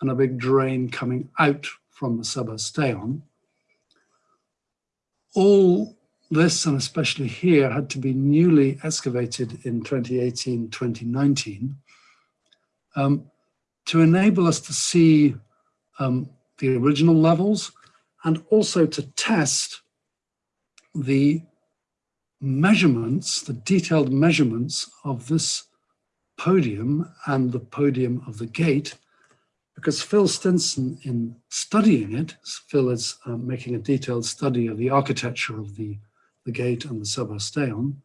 and a big drain coming out from the Sebasteum. All this, and especially here, had to be newly excavated in 2018, 2019, um, to enable us to see um, the original levels and also to test the measurements, the detailed measurements of this podium and the podium of the gate, because Phil Stinson, in studying it, Phil is uh, making a detailed study of the architecture of the, the gate and the Sebasteum,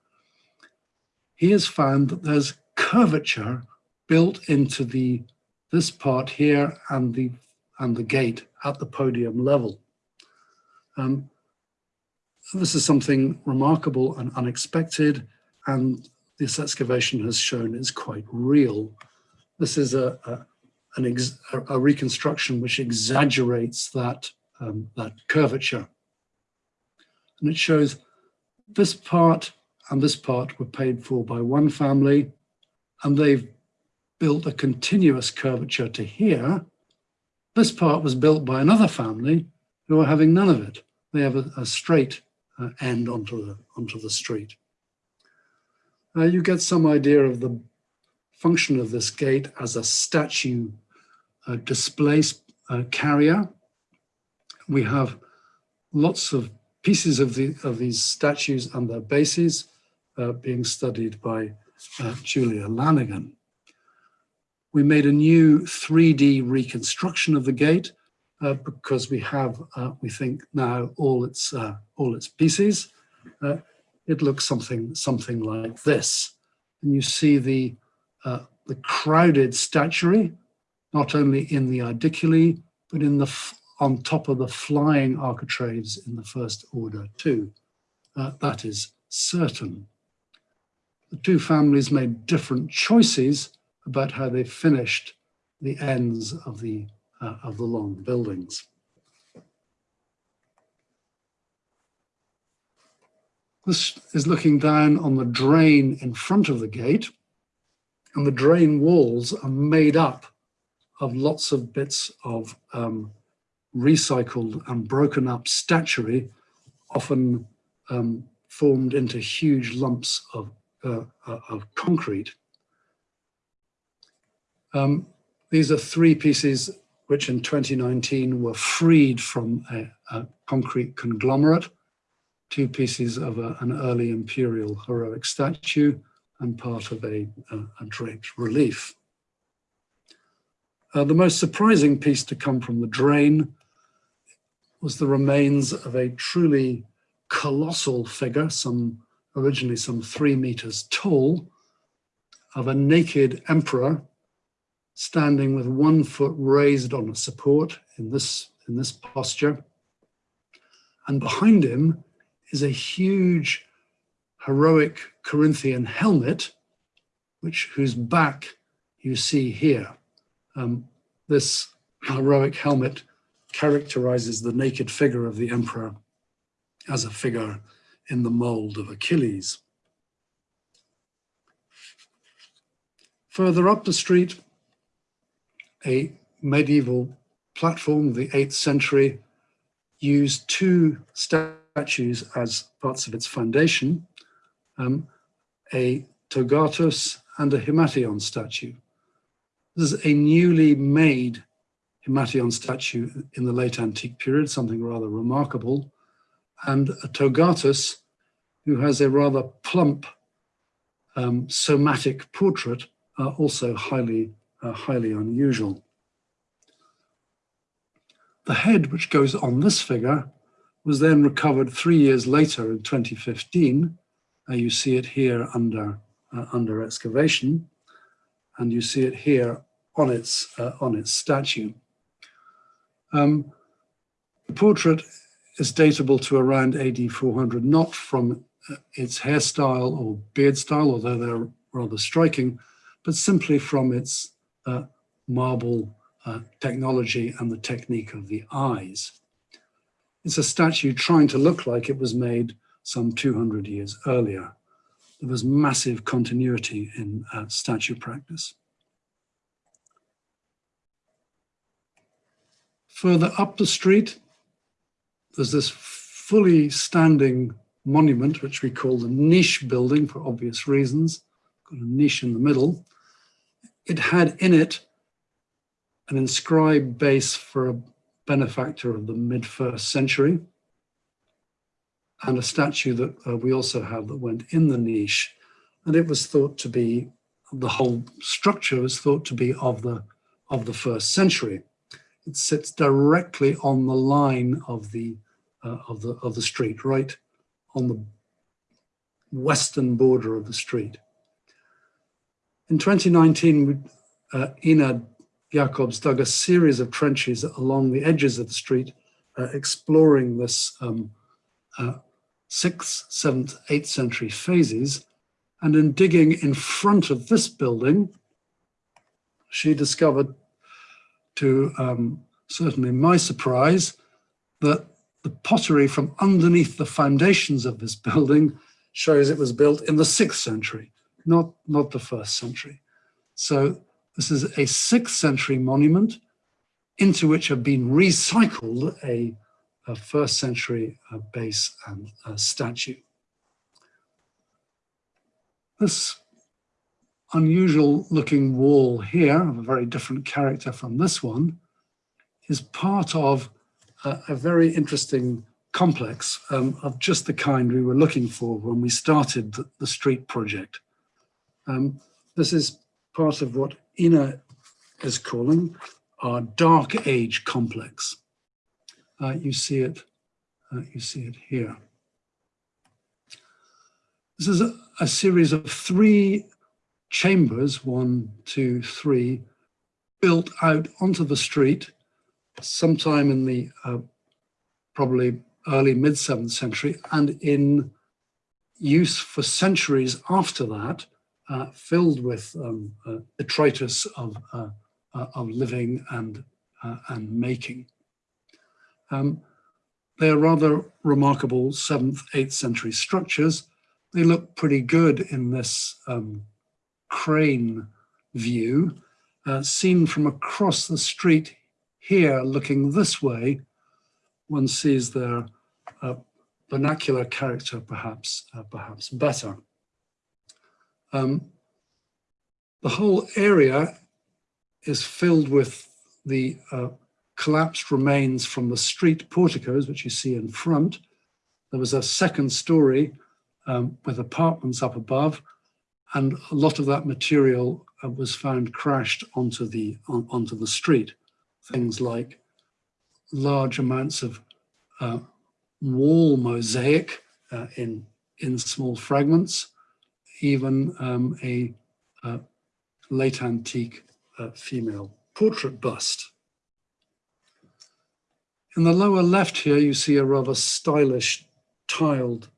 he has found that there's curvature built into the this part here and the and the gate at the podium level. Um, this is something remarkable and unexpected, and this excavation has shown is quite real. This is a, a a reconstruction which exaggerates that um, that curvature, and it shows this part and this part were paid for by one family, and they've built a continuous curvature to here. This part was built by another family who are having none of it. They have a, a straight uh, end onto the, onto the street. Uh, you get some idea of the function of this gate as a statue uh, display uh, carrier. We have lots of pieces of, the, of these statues and their bases uh, being studied by uh, Julia Lenaghan. We made a new 3D reconstruction of the gate uh, because we have, uh, we think now, all its all its pieces. It looks something something like this, and you see the uh, the crowded statuary, not only in the Aediculae but in the on top of the flying architraves in the first order too. Uh, that is certain. The two families made different choices about how they finished the ends of the uh, of the long buildings. This is looking down on the drain in front of the gate and the drain walls are made up of lots of bits of um, recycled and broken up statuary, often um, formed into huge lumps of, uh, uh, of concrete. Um, these are three pieces which in 2019 were freed from a, a concrete conglomerate, two pieces of a, an early imperial heroic statue and part of a, a draped relief. Uh, the most surprising piece to come from the drain was the remains of a truly colossal figure, some originally some three meters tall, of a naked emperor standing with one foot raised on a support in this, in this posture. And behind him is a huge heroic Corinthian helmet, which whose back you see here. Um, this heroic helmet characterizes the naked figure of the emperor as a figure in the mold of Achilles. Further up the street, a medieval platform of the 8th century used two statues as parts of its foundation, um, a Togatus and a Himation statue. This is a newly made Himation statue in the late antique period, something rather remarkable, and a Togatus who has a rather plump um, somatic portrait, uh, also highly uh, highly unusual. The head which goes on this figure was then recovered three years later in 2015. Uh, you see it here under, uh, under excavation, and you see it here on its, uh, on its statue. Um, the portrait is datable to around AD 400, not from uh, its hairstyle or beard style, although they're rather striking, but simply from its uh, marble uh, technology and the technique of the eyes. It's a statue trying to look like it was made some 200 years earlier. There was massive continuity in uh, statue practice. Further up the street, there's this fully standing monument, which we call the niche building for obvious reasons, got a niche in the middle. It had in it an inscribed base for a benefactor of the mid first century and a statue that uh, we also have that went in the niche. And it was thought to be, the whole structure was thought to be of the, of the first century. It sits directly on the line of the, uh, of the, of the street, right on the western border of the street. In 2019, uh, Ine Jacobs dug a series of trenches along the edges of the street, uh, exploring this um, uh, 6th, 7th, 8th century phases. And in digging in front of this building, she discovered, to um, certainly my surprise, that the pottery from underneath the foundations of this building shows it was built in the 6th century, not, not the 1st century. So this is a 6th century monument into which have been recycled a a first century uh, base and uh, statue. This unusual looking wall here, of a very different character from this one, is part of a, a very interesting complex um, of just the kind we were looking for when we started the, the street project. Um, this is part of what Ine is calling our dark age complex uh, you see it, uh, you see it here. This is a, a, series of three chambers, one, two, three, built out onto the street sometime in the uh, probably early mid 7th century and in use for centuries after that, uh, filled with um, uh, detritus of, uh, uh, of living and, and making. Um, they're rather remarkable 7th, 8th century structures. They look pretty good in this um, crane view. Uh, seen from across the street here, looking this way, one sees their uh, vernacular character perhaps, uh, perhaps better. Um, the whole area is filled with the uh, collapsed remains from the street porticos, which you see in front. There was a second story um, with apartments up above, and a lot of that material uh, was found crashed onto the, on, onto the street. Things like large amounts of uh, wall mosaic uh, in, in small fragments, even um, a uh, late antique uh, female portrait bust. In the lower left here, you see a rather stylish tiled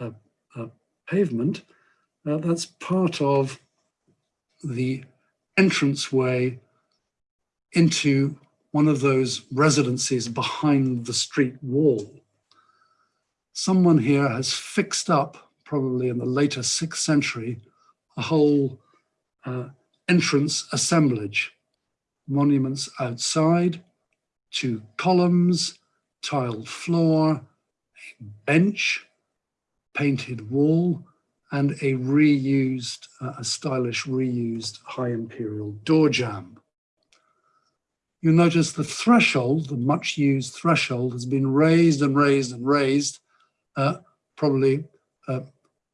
uh, uh, pavement. That's part of the entranceway into one of those residences behind the street wall. Someone here has fixed up, probably in the later sixth century, a whole uh, entrance assemblage, monuments outside, two columns, tiled floor, a bench, painted wall, and a reused, uh, a stylish reused high imperial door jamb. You'll notice the threshold, the much used threshold has been raised and raised and raised, uh, probably uh,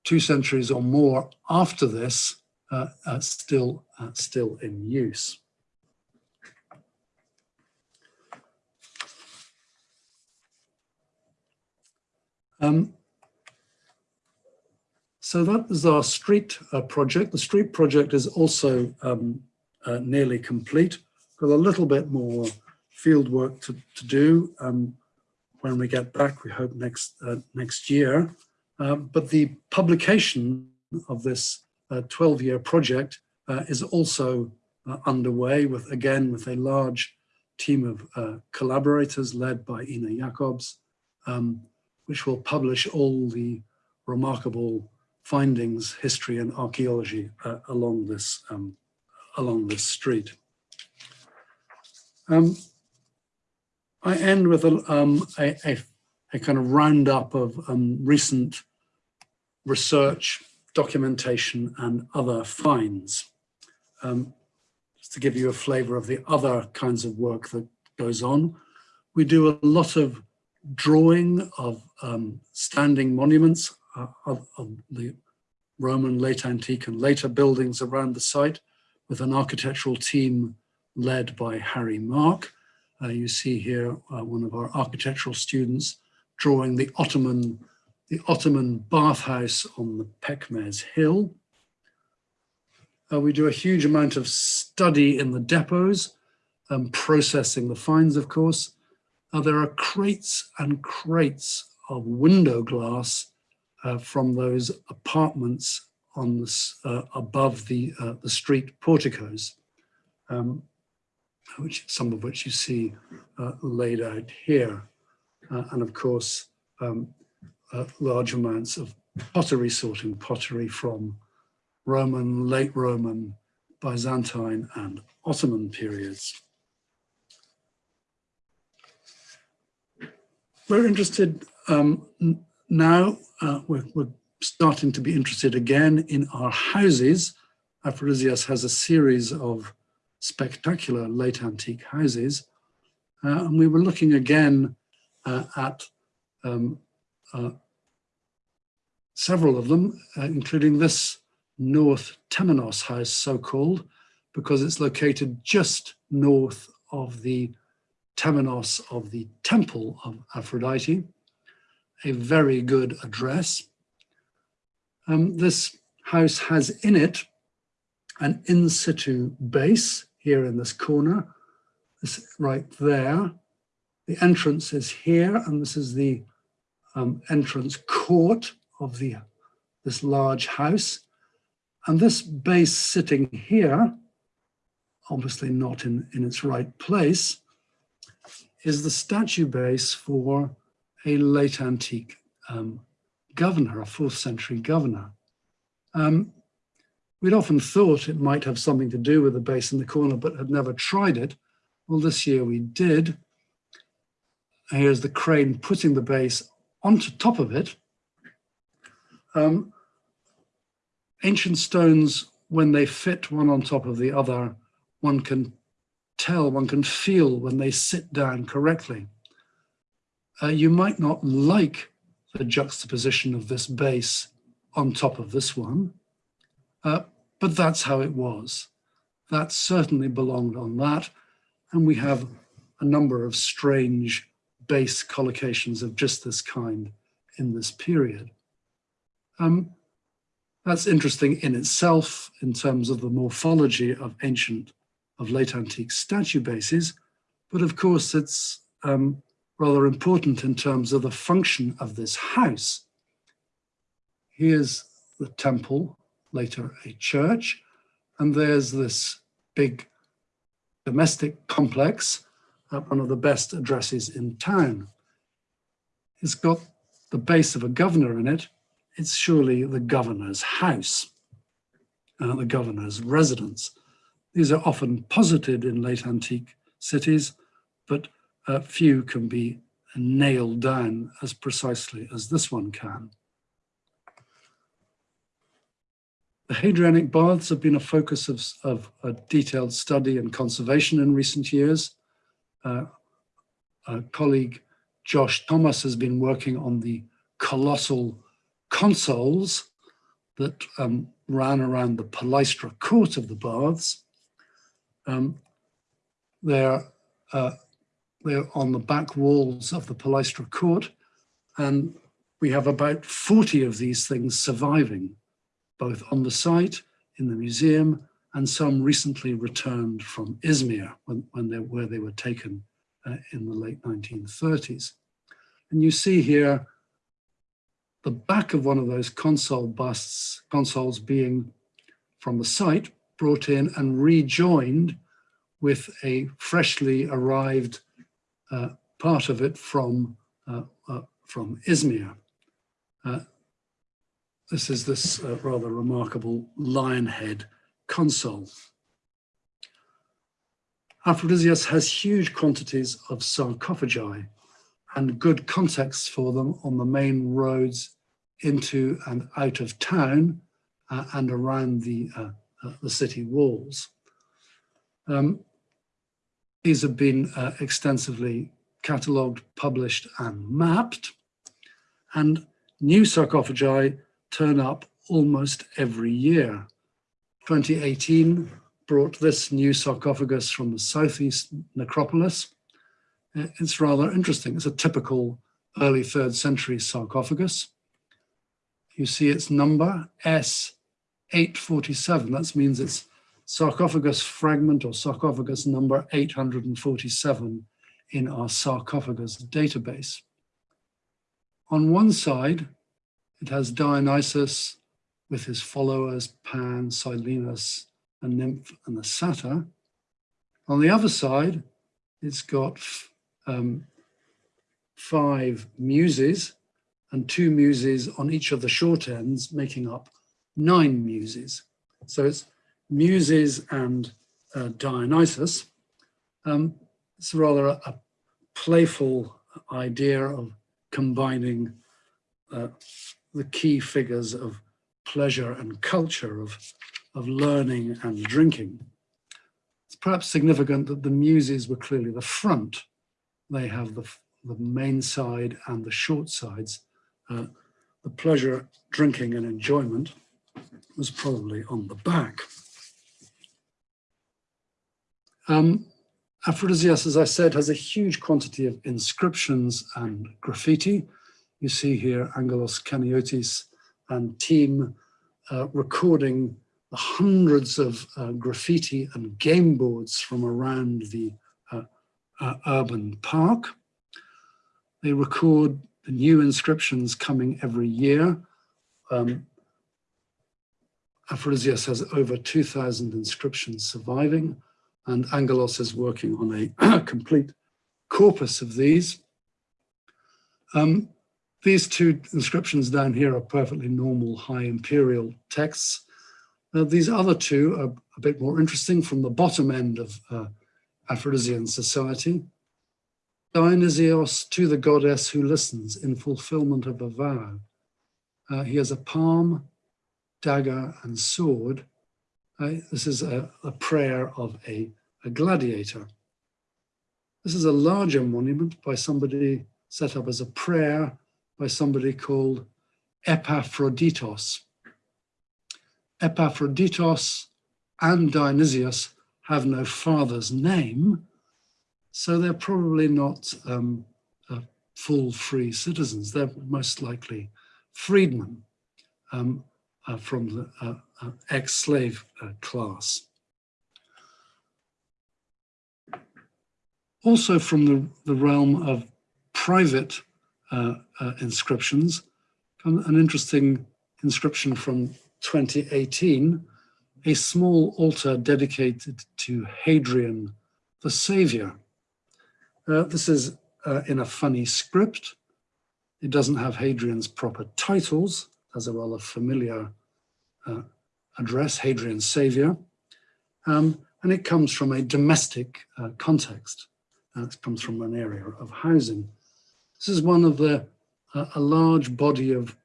two centuries or more after this, uh, uh, still, uh, still in use. Um, so that is our street uh, project. The street project is also um, uh, nearly complete. Got a little bit more field work to, to do. Um, when we get back, we hope next, uh, next year. Uh, but the publication of this 12-year project is also underway with, again, with a large team of collaborators led by Ine Jacobs, um, which will publish all the remarkable findings, history and archaeology uh, along this um, along this street. Um, I end with a, um, a, a, a, kind of roundup of um, recent research, documentation and other finds. Um, just to give you a flavor of the other kinds of work that goes on. We do a lot of drawing of um, standing monuments uh, of, of, the Roman late antique and later buildings around the site with an architectural team led by Harry Mark. Uh, you see here uh, one of our architectural students drawing the Ottoman, the Ottoman bathhouse on the Pekmez Hill. Uh, we do a huge amount of study in the depots, um, processing the finds, of course, now there are crates and crates of window glass uh, from those apartments on uh, above the, uh, the street porticos, um, which some of which you see uh, laid out here. Uh, and of course, um, uh, large amounts of pottery sorting, pottery from Roman, late Roman, Byzantine and Ottoman periods. we're interested um, now, uh, we're, we're, starting to be interested again in our houses. Aphrodisias has a series of spectacular late antique houses. Uh, and we were looking again uh, at um, uh, several of them, uh, including this North Temenos house, so-called, because it's located just north of the temenos of the temple of Aphrodite, a very good address. Um, this house has in it an in situ base here in this corner, this right there. The entrance is here, and this is the um, entrance court of the this large house. And this base sitting here, obviously not in, in its right place, is the statue base for a late antique um, governor, a fourth century governor. Um, we'd often thought it might have something to do with the base in the corner, but had never tried it. Well, this year we did. Here's the crane putting the base onto top of it. Um, ancient stones, when they fit one on top of the other, one can tell, one can feel when they sit down correctly. Uh, you might not like the juxtaposition of this base on top of this one, uh, but that's how it was. That certainly belonged on that. And we have a number of strange base collocations of just this kind in this period. Um, that's interesting in itself in terms of the morphology of ancient of late antique statue bases, but of course it's um, rather important in terms of the function of this house. Here's the temple, later a church, and there's this big domestic complex, uh, one of the best addresses in town. It's got the base of a governor in it. It's surely the governor's house, uh, the governor's residence. These are often posited in late antique cities, but uh, few can be nailed down as precisely as this one can. The Hadrianic baths have been a focus of, of a detailed study and conservation in recent years. Uh, a colleague, Josh Thomas, has been working on the colossal consoles that um, ran around the Palaestra court of the baths. Um, they're, uh, they're on the back walls of the Palaestra court, and we have about 40 of these things surviving, both on the site, in the museum, and some recently returned from Izmir when, when they, where they were taken uh, in the late 1930s. And you see here the back of one of those console busts, consoles being from the site brought in and rejoined with a freshly arrived uh, part of it from, uh, uh, from Izmir. Uh, this is this uh, rather remarkable lion head console. Aphrodisias has huge quantities of sarcophagi and good contexts for them on the main roads into and out of town uh, and around the, uh, uh, the city walls. Um, these have been uh, extensively catalogued, published and mapped and new sarcophagi turn up almost every year. 2018 brought this new sarcophagus from the southeast necropolis. Uh, it's rather interesting. It's a typical early third century sarcophagus. You see its number, S847. That means it's sarcophagus fragment or sarcophagus number 847 in our sarcophagus database. On one side, it has Dionysus with his followers, Pan, Silenus, a nymph and a satyr. On the other side, it's got um, five muses and two muses on each of the short ends, making up nine muses. So it's muses and uh, Dionysus. Um, it's rather a, a, playful idea of combining uh, the key figures of pleasure and culture of of learning and drinking. It's perhaps significant that the muses were clearly the front. They have the, the main side and the short sides. Uh, the pleasure, drinking and enjoyment was probably on the back. Um, Aphrodisias, as I said, has a huge quantity of inscriptions and graffiti. You see here Angelos Chaniotis and team uh, recording the hundreds of uh, graffiti and game boards from around the uh, uh, urban park. They record the new inscriptions coming every year. Um, Aphrodisias has over 2,000 inscriptions surviving, and Angelos is working on a complete corpus of these. Um, these two inscriptions down here are perfectly normal high imperial texts. Uh, these other two are a bit more interesting from the bottom end of uh, Aphrodisian society. Dionysios to the goddess who listens in fulfillment of a vow. Uh, he has a palm, dagger and sword. Uh, this is a, a prayer of a, a gladiator. This is a larger monument by somebody set up as a prayer by somebody called Epaphroditos. Epaphroditos and Dionysius have no father's name, so they're probably not um, uh, full free citizens. They're most likely freedmen um, uh, from the uh, uh ex-slave uh, class. Also from the, the realm of private uh, inscriptions, an interesting inscription from 2018, a small altar dedicated to Hadrian the Savior. Uh, this is uh, in a funny script. It doesn't have Hadrian's proper titles, as a rather familiar uh, address, Hadrian Savior. Um, and it comes from a domestic uh, context. Uh, it comes from an area of housing. This is one of the, uh, a large body of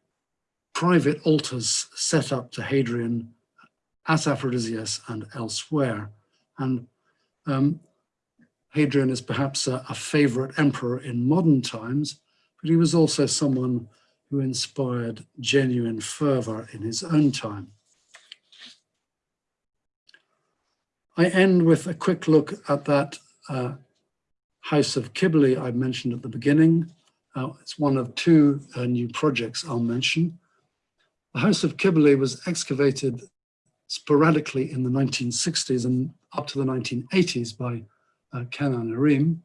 private altars set up to Hadrian at Aphrodisias and elsewhere. And um, Hadrian is perhaps a, a favorite emperor in modern times, but he was also someone who inspired genuine fervor in his own time. I end with a quick look at that uh, House of Kybele I mentioned at the beginning. Uh, it's one of two uh, new projects I'll mention. The House of Kybele was excavated sporadically in the 1960s and up to the 1980s by uh, Kenan Erim.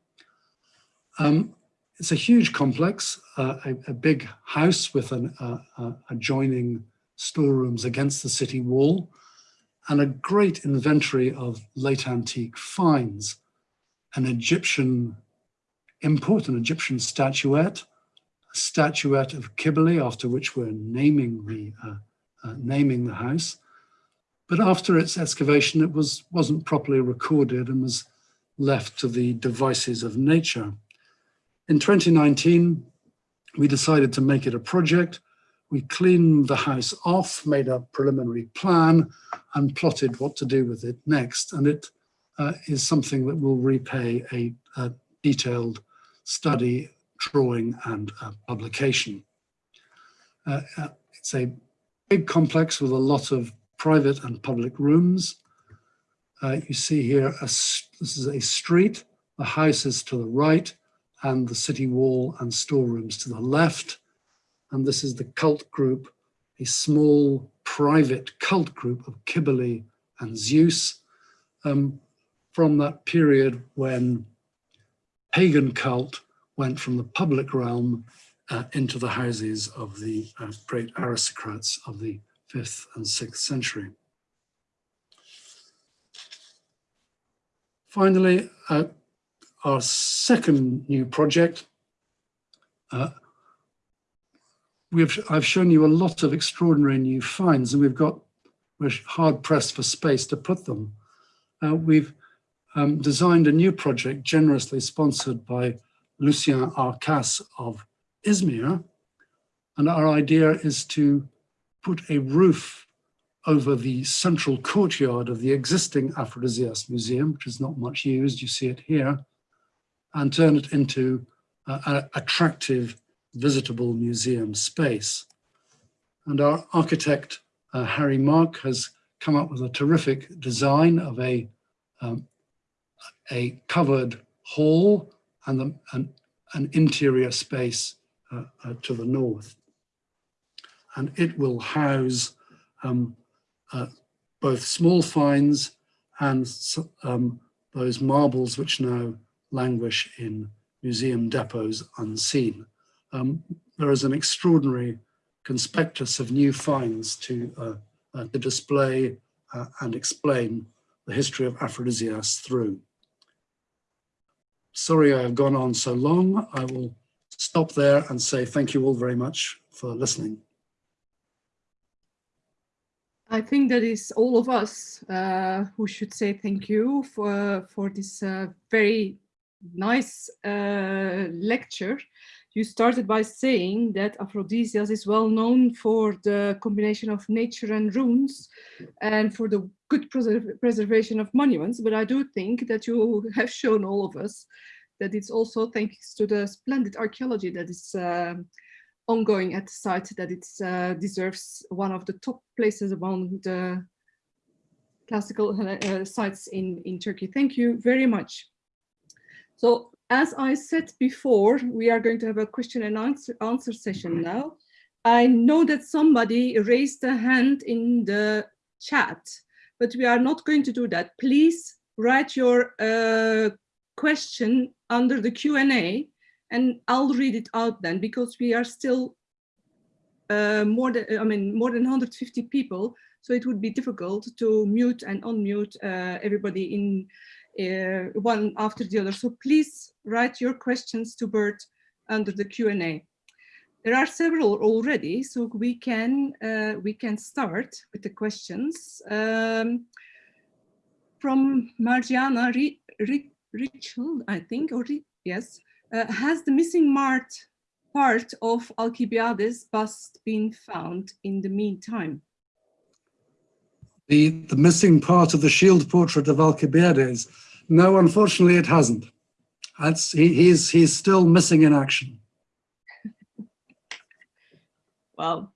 Um, it's a huge complex, uh, a, a, big house with an uh, uh, adjoining storerooms against the city wall and a great inventory of late antique finds, an Egyptian import, an Egyptian statuette, a statuette of Kybele, after which we're naming the, uh, uh, naming the house. But after its excavation, it was, wasn't properly recorded and was left to the devices of nature. In 2019, we decided to make it a project. We cleaned the house off, made a preliminary plan and plotted what to do with it next. And it uh, is something that will repay a, a detailed study, drawing and uh, publication. Uh, uh it's a big complex with a lot of private and public rooms. Uh, you see here, a, this is a street, the house is to the right, and the city wall and storerooms to the left. And this is the cult group, a small private cult group of Kybele and Zeus um, from that period when pagan cult went from the public realm uh, into the houses of the uh, great aristocrats of the 5th and 6th century. Finally, uh, our second new project, uh, we've, I've shown you a lot of extraordinary new finds and we've got, we're hard pressed for space to put them. Uh, we've um, designed a new project generously sponsored by Lucien Arkas of Izmir. And our idea is to put a roof over the central courtyard of the existing Aphrodisias Museum, which is not much used, you see it here, and turn it into an attractive, visitable museum space. And our architect, uh, Harry Mark, has come up with a terrific design of a, um, a covered hall and the, an, an interior space uh, uh, to the north. And it will house um, uh, both small finds and um, those marbles which now languish in museum depots unseen. Um, there is an extraordinary conspectus of new finds to, uh, uh, to display uh, and explain the history of Aphrodisias through. Sorry I have gone on so long. I will stop there and say thank you all very much for listening. I think that is all of us uh, who should say thank you for, for this uh, very nice uh, lecture. You started by saying that Aphrodisias is well known for the combination of nature and runes and for the good preserv preservation of monuments. But I do think that you have shown all of us that it's also thanks to the splendid archaeology that is uh, ongoing at the site that it uh, deserves one of the top places among the classical uh, sites in, in Turkey. Thank you very much. So as I said before, we are going to have a question and answer, answer session now. I know that somebody raised a hand in the chat, but we are not going to do that. Please write your uh, question under the Q&A and I'll read it out then because we are still uh, more than, I mean, more than 150 people. So it would be difficult to mute and unmute uh, everybody in uh, one after the other. So please write your questions to Bert under the Q&A. There are several already, so we can uh, we can start with the questions. Um, from Margiana Richel, I think, or yes, uh, has the missing mart part of Alcibiades bust been found in the meantime? The, the missing part of the shield portrait of Alcibiades? No, unfortunately it hasn't. That's, he, he's, he's still missing in action. well,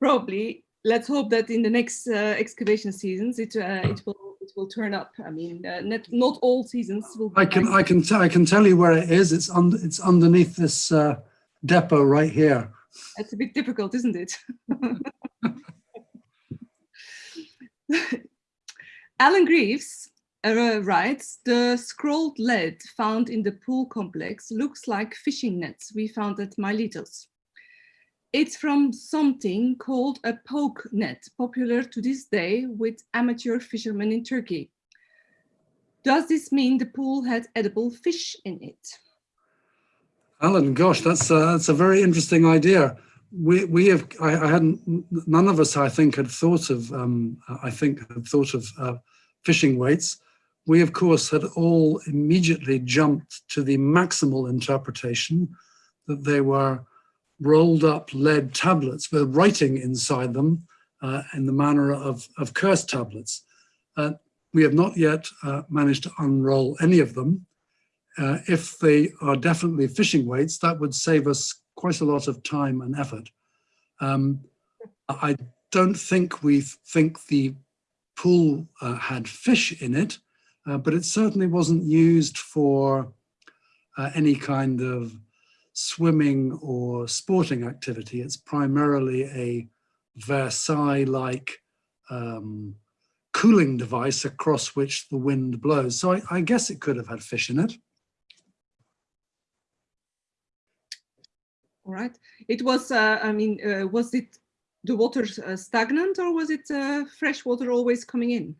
probably. Let's hope that in the next uh, excavation seasons, it, uh, it will it will turn up. I mean, uh, not, not all seasons will. I can I can I can tell you where it is. It's under it's underneath this uh, depot right here. It's a bit difficult, isn't it? Alan Greaves uh, writes, the scrolled lead found in the pool complex looks like fishing nets we found at Miletus. It's from something called a poke net, popular to this day with amateur fishermen in Turkey. Does this mean the pool had edible fish in it? Alan, gosh, that's a, that's a very interesting idea. We, we have, I, I hadn't, none of us, I think, had thought of, um, I think, had thought of uh, fishing weights. We, of course, had all immediately jumped to the maximal interpretation that they were rolled up lead tablets with writing inside them uh, in the manner of, of curse tablets. Uh, we have not yet uh, managed to unroll any of them. Uh, if they are definitely fishing weights, that would save us quite a lot of time and effort. Um, I don't think we think the pool uh, had fish in it, uh, but it certainly wasn't used for any kind of swimming or sporting activity. It's primarily a Versailles-like um, cooling device across which the wind blows. So I, I, guess it could have had fish in it. All right. It was, uh, I mean, uh, was it the water uh, stagnant or was it uh, fresh water always coming in?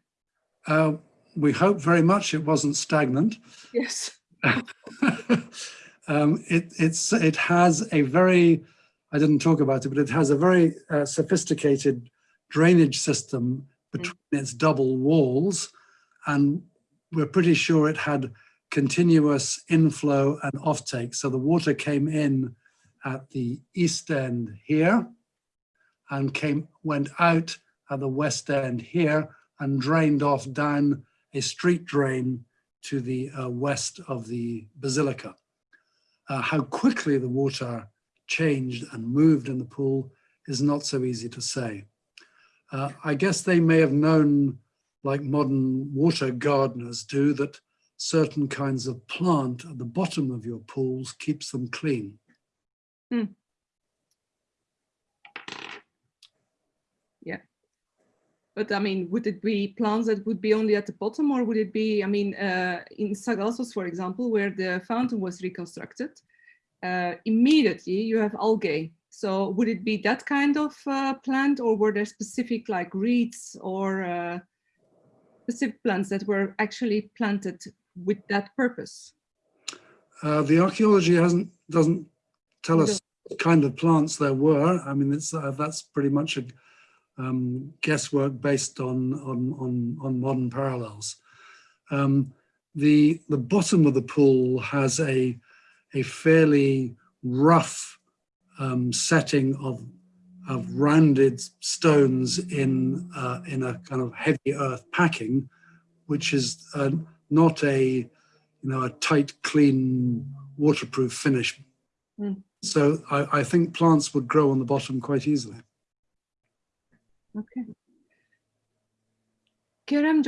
Uh, we hope very much it wasn't stagnant. Yes. um, it, it's, it has a very, I didn't talk about it, but it has a very uh, sophisticated drainage system between mm. its double walls. And we're pretty sure it had continuous inflow and offtake. So the water came in at the east end here and came went out at the west end here and drained off down a street drain to the uh, west of the basilica. Uh, how quickly the water changed and moved in the pool is not so easy to say. Uh, I guess they may have known, like modern water gardeners do, that certain kinds of plant at the bottom of your pools keeps them clean. Hmm. Yeah. But I mean, would it be plants that would be only at the bottom or would it be, I mean, uh, in Sagalassos, for example, where the fountain was reconstructed, uh, immediately you have algae. So would it be that kind of uh, plant or were there specific like reeds or uh, specific plants that were actually planted with that purpose? Uh, the archaeology hasn't doesn't tell us what kind of plants there were. I mean, it's uh, that's pretty much a um, guesswork based on on on, on modern parallels. Um, the the bottom of the pool has a a fairly rough um, setting of of rounded stones in uh, in a kind of heavy earth packing, which is uh, not a you know a tight, clean, waterproof finish. Mm. So I, I, think plants would grow on the bottom quite easily. Okay. Kerem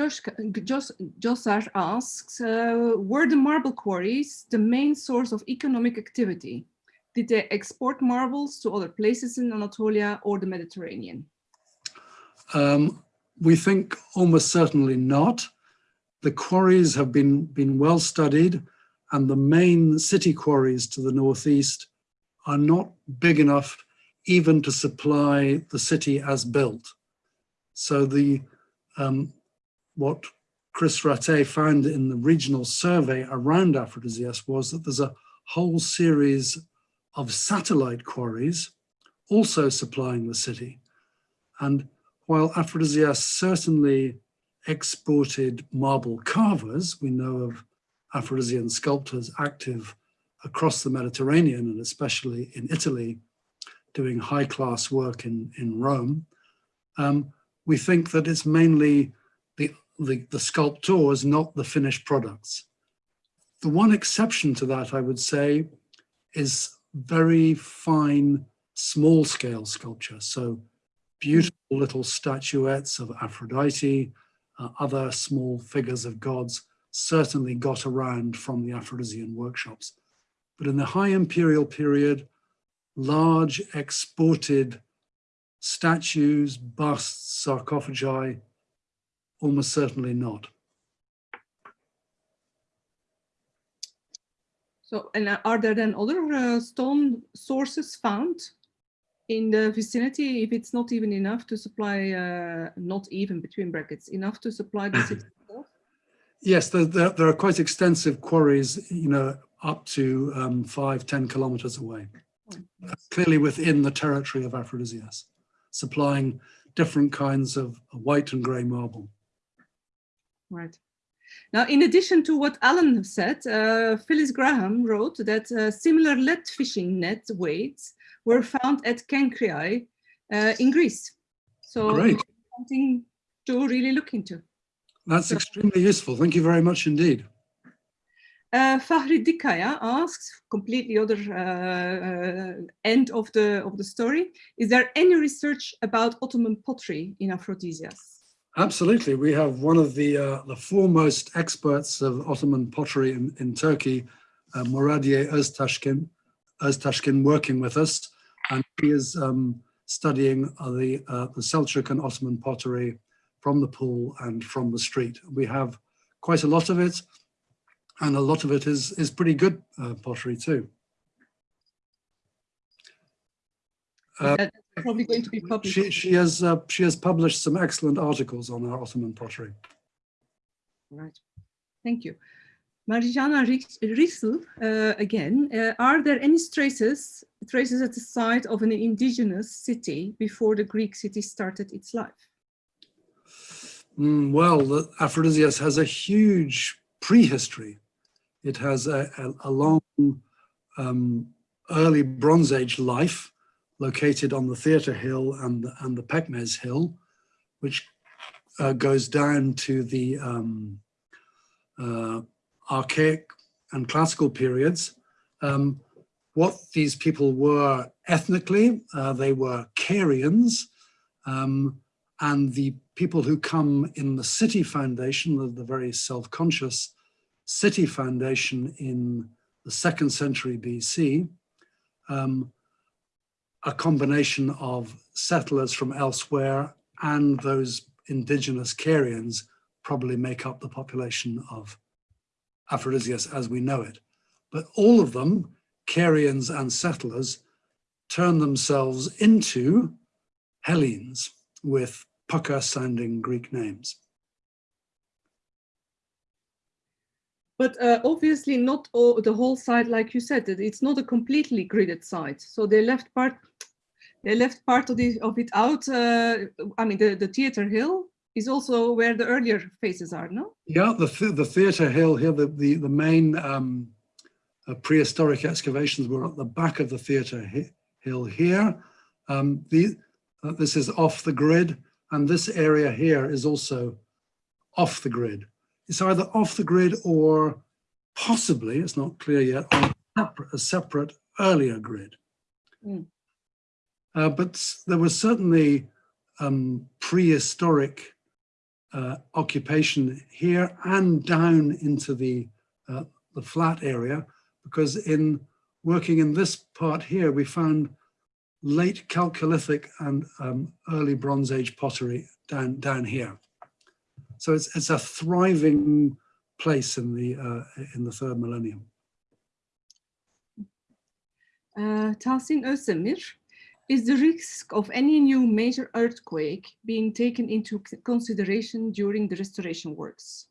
Josar asks, uh, were the marble quarries the main source of economic activity? Did they export marbles to other places in Anatolia or the Mediterranean? Um, we think almost certainly not. The quarries have been, been well studied and the main city quarries to the northeast are not big enough even to supply the city as built. So the um, what Chris Ratté found in the regional survey around Aphrodisias was that there's a whole series of satellite quarries also supplying the city. And while Aphrodisias certainly exported marble carvers, we know of Aphrodisian sculptors active across the Mediterranean and especially in Italy, doing high class work in, in Rome, um, we think that it's mainly the, the, the sculptors, not the finished products. The one exception to that, I would say, is very fine, small scale sculpture. So beautiful little statuettes of Aphrodite, uh, other small figures of gods certainly got around from the Aphrodisian workshops. But in the high imperial period, large exported statues, busts, sarcophagi, almost certainly not. So, and are there then other uh, stone sources found in the vicinity if it's not even enough to supply, uh, not even between brackets, enough to supply the city? yes, there, there, there, are quite extensive quarries, you know, up to um, five, 10 kilometers away, clearly within the territory of Aphrodisias, supplying different kinds of white and grey marble. Right. Now, in addition to what Alan said, uh, Phyllis Graham wrote that uh, similar lead fishing net weights were found at Kenkriai uh, in Greece. So Great. something to really look into. That's So- extremely useful. Thank you very much indeed. Uh, Fahri Dikkaya asks, completely other uh, uh, end of the of the story. Is there any research about Ottoman pottery in Aphrodisias? Absolutely. We have one of the, uh, the foremost experts of Ottoman pottery in, in Turkey, uh, Muradiye Öztaşkin, Öztaşkin working with us. And he is um, studying uh, the, uh, the Seljuk and Ottoman pottery from the pool and from the street. We have quite a lot of it. And a lot of it is, is pretty good uh, pottery too. Uh, That's probably going to be published. She, she, has, uh, she has published some excellent articles on our Ottoman pottery. Right. Thank you. Marijana Rissel, uh, again, uh, are there any traces, traces at the site of an indigenous city before the Greek city started its life? Mm, well, the Aphrodisias has a huge prehistory. It has a, a, a long um, early Bronze Age life located on the Theatre Hill and, the- and the Pekmez Hill, which uh, goes down to the um, uh, archaic and classical periods. Um, what these people were ethnically, uh, they were Carians, um, and the people who come in the city foundation, the, the very self-conscious city foundation in the second century BC, um, a combination of settlers from elsewhere and those indigenous Carians probably make up the population of Aphrodisias as we know it. But all of them, Carians and settlers, turn themselves into Hellenes with pucker sounding Greek names. But uh, obviously not all, the whole site, like you said, it's not a completely gridded site. So they left part, they left part of, the, of it out. Uh, I mean, the, the theater hill is also where the earlier phases are, no? Yeah, the, th the theatre hill here, the, the, the main um, uh, prehistoric excavations were at the back of the theatre hi hill here. Um, the, uh, this is off the grid and this area here is also off the grid. It's either off the grid or possibly, it's not clear yet, on a separate, earlier grid. Mm. Uh, but there was certainly um, prehistoric uh, occupation here and down into the, uh, the flat area, because in working in this part here, we found late Chalcolithic and um, early Bronze Age pottery down, down here. So it's, it's a thriving place in the, uh, in the third millennium. Uh, Tahsin Özdemir, is the risk of any new major earthquake being taken into consideration during the restoration works?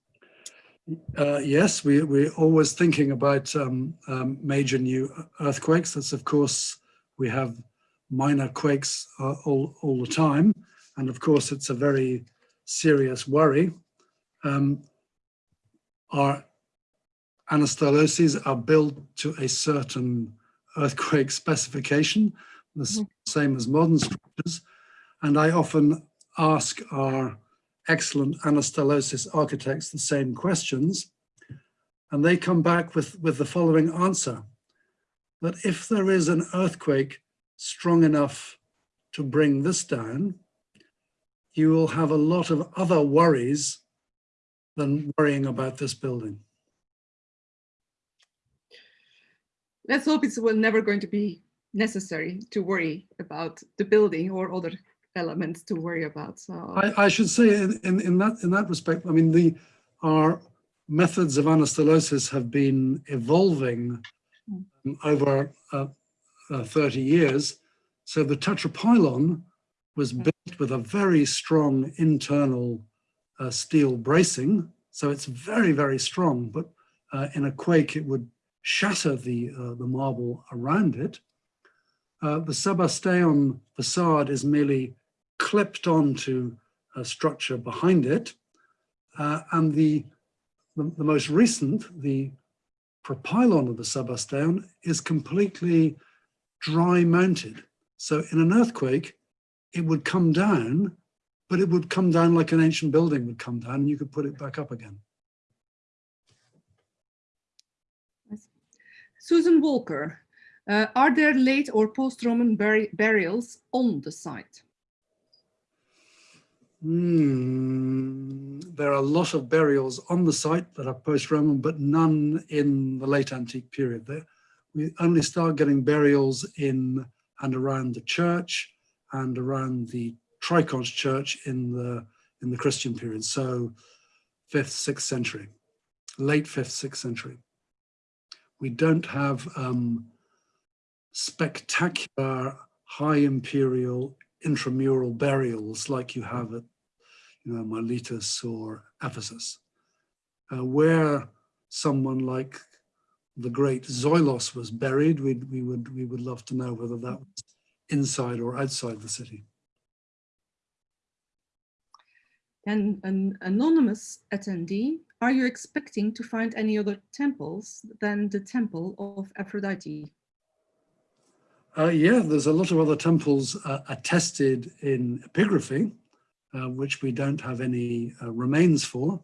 Uh, yes, we, we're always thinking about um, um, major new earthquakes. That's of course, we have minor quakes uh, all, all the time. And of course, it's a very serious worry. Um, our anastyloses are built to a certain earthquake specification, the s- Mhm. same as modern structures. And I often ask our excellent anastylosis architects the same questions. And they come back with, with the following answer, that if there is an earthquake strong enough to bring this down, you will have a lot of other worries than worrying about this building. Let's hope it's well never going to be necessary to worry about the building or other elements to worry about. So I, I should say in, in, in that in that respect, I mean the our methods of anastylosis have been evolving over uh, uh, 30 years. So the tetrapylon was Mm. built with a very strong internal uh, steel bracing. So it's very, very strong, but uh, in a quake, it would shatter the, uh, the marble around it. Uh, the Sebasteum facade is merely clipped onto a structure behind it. Uh, and the, the, the most recent, the propylon of the Sebasteum is completely dry mounted. So in an earthquake, it would come down, but it would come down like an ancient building would come down and you could put it back up again. Susan Walker, uh, are there late or post-Roman buri burials on the site? Hmm, there are a lot of burials on the site that are post-Roman, but none in the late antique period. There, we only start getting burials in and around the church and around the Triconch church in the in the Christian period. So fifth, sixth century, late fifth, sixth century. We don't have um, spectacular high imperial intramural burials like you have at you know, Miletus or Ephesus, uh, where someone like the great Zoilos was buried, we'd, we, would, we would love to know whether that was inside or outside the city. And an anonymous attendee, are you expecting to find any other temples than the temple of Aphrodite? Uh, yeah, there's a lot of other temples uh, attested in epigraphy, uh, which we don't have any uh, remains for.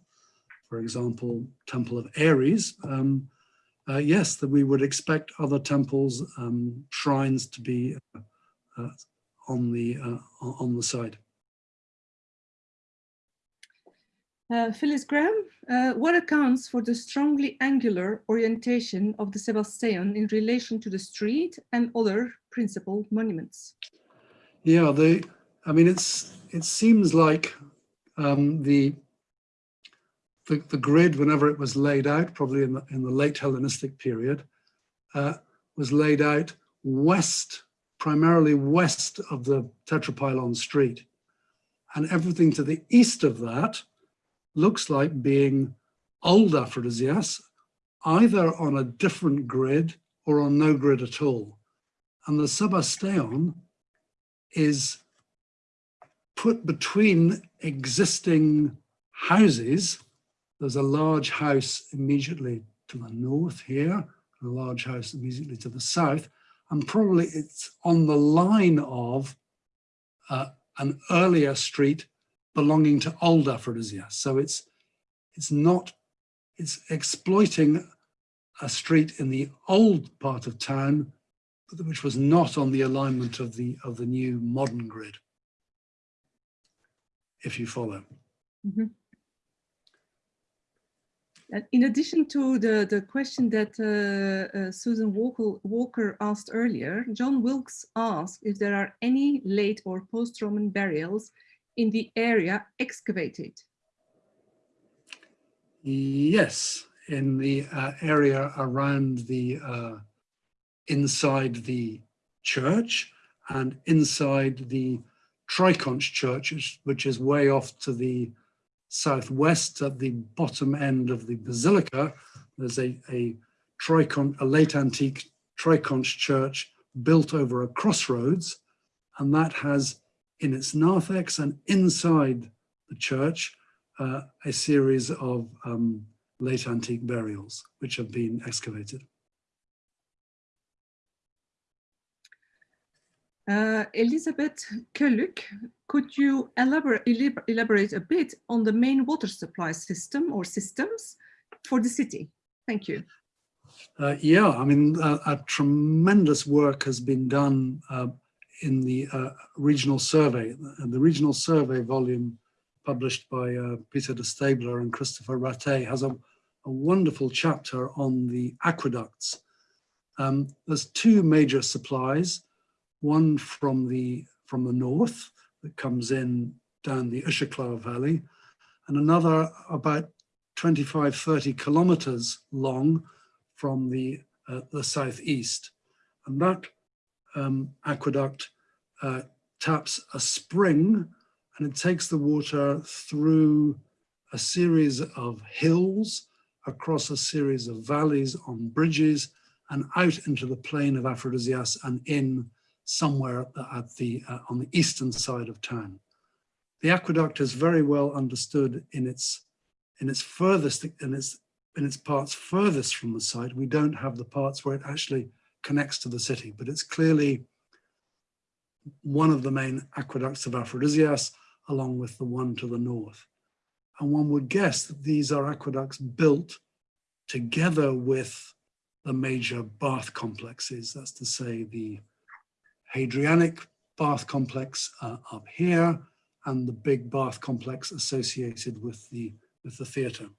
For example, Temple of Ares. Um, uh, yes, that we would expect other temples, um, shrines to be uh, on the on the side. Phyllis Graham, what accounts for the strongly angular orientation of the Sebasteum in relation to the street and other principal monuments? Yeah, the I mean, it's it seems like um, the, the, the grid, whenever it was laid out, probably in the in the late Hellenistic period, uh, was laid out west, primarily west of the Tetrapylon Street, and everything to the east of that looks like being old Aphrodisias, either on a different grid or on no grid at all. And the Sebasteum is put between existing houses. There's a large house immediately to the north here, a large house immediately to the south, and probably it's on the line of uh, an earlier street belonging to old Aphrodisia. So it's, it's not, it's exploiting a street in the old part of town, which was not on the alignment of the, of the new modern grid if you follow. Mm -hmm. In addition to the, the question that uh, uh, Susan Walker, Walker asked earlier, John Wilkes asked if there are any late or post-Roman burials in the area excavated. Yes, in the uh, area around the, uh, inside the church and inside the Triconch Church, which is way off to the southwest at the bottom end of the basilica. There's a, a, tricon, a late antique Triconch church built over a crossroads, and that has in its narthex and inside the church uh, a series of um, late antique burials which have been excavated. Uh, Elizabeth Kelluk, could you elaborate, elaborate a bit on the main water supply system or systems for the city? Thank you. Uh, yeah, I mean, a tremendous work has been done uh, in the uh, regional survey. and The regional survey volume published by uh, Peter De Staebler and Christopher Ratté has a, a wonderful chapter on the aqueducts. Um, there's two major supplies one from the from the north that comes in down the Ushaklar Valley, and another about 25, 30 kilometers long from the uh, the southeast. And that um, aqueduct uh, taps a spring and it takes the water through a series of hills, across a series of valleys on bridges and out into the plain of Aphrodisias and in somewhere at the, uh, on the eastern side of town. The aqueduct is very well understood in its, in its furthest, in its, in its parts furthest from the site. We don't have the parts where it actually connects to the city, but it's clearly one of the main aqueducts of Aphrodisias, along with the one to the north. And one would guess that these are aqueducts built together with the major bath complexes, that's to say the Hadrianic bath complex uh, up here and the big bath complex associated with the, with the theatre.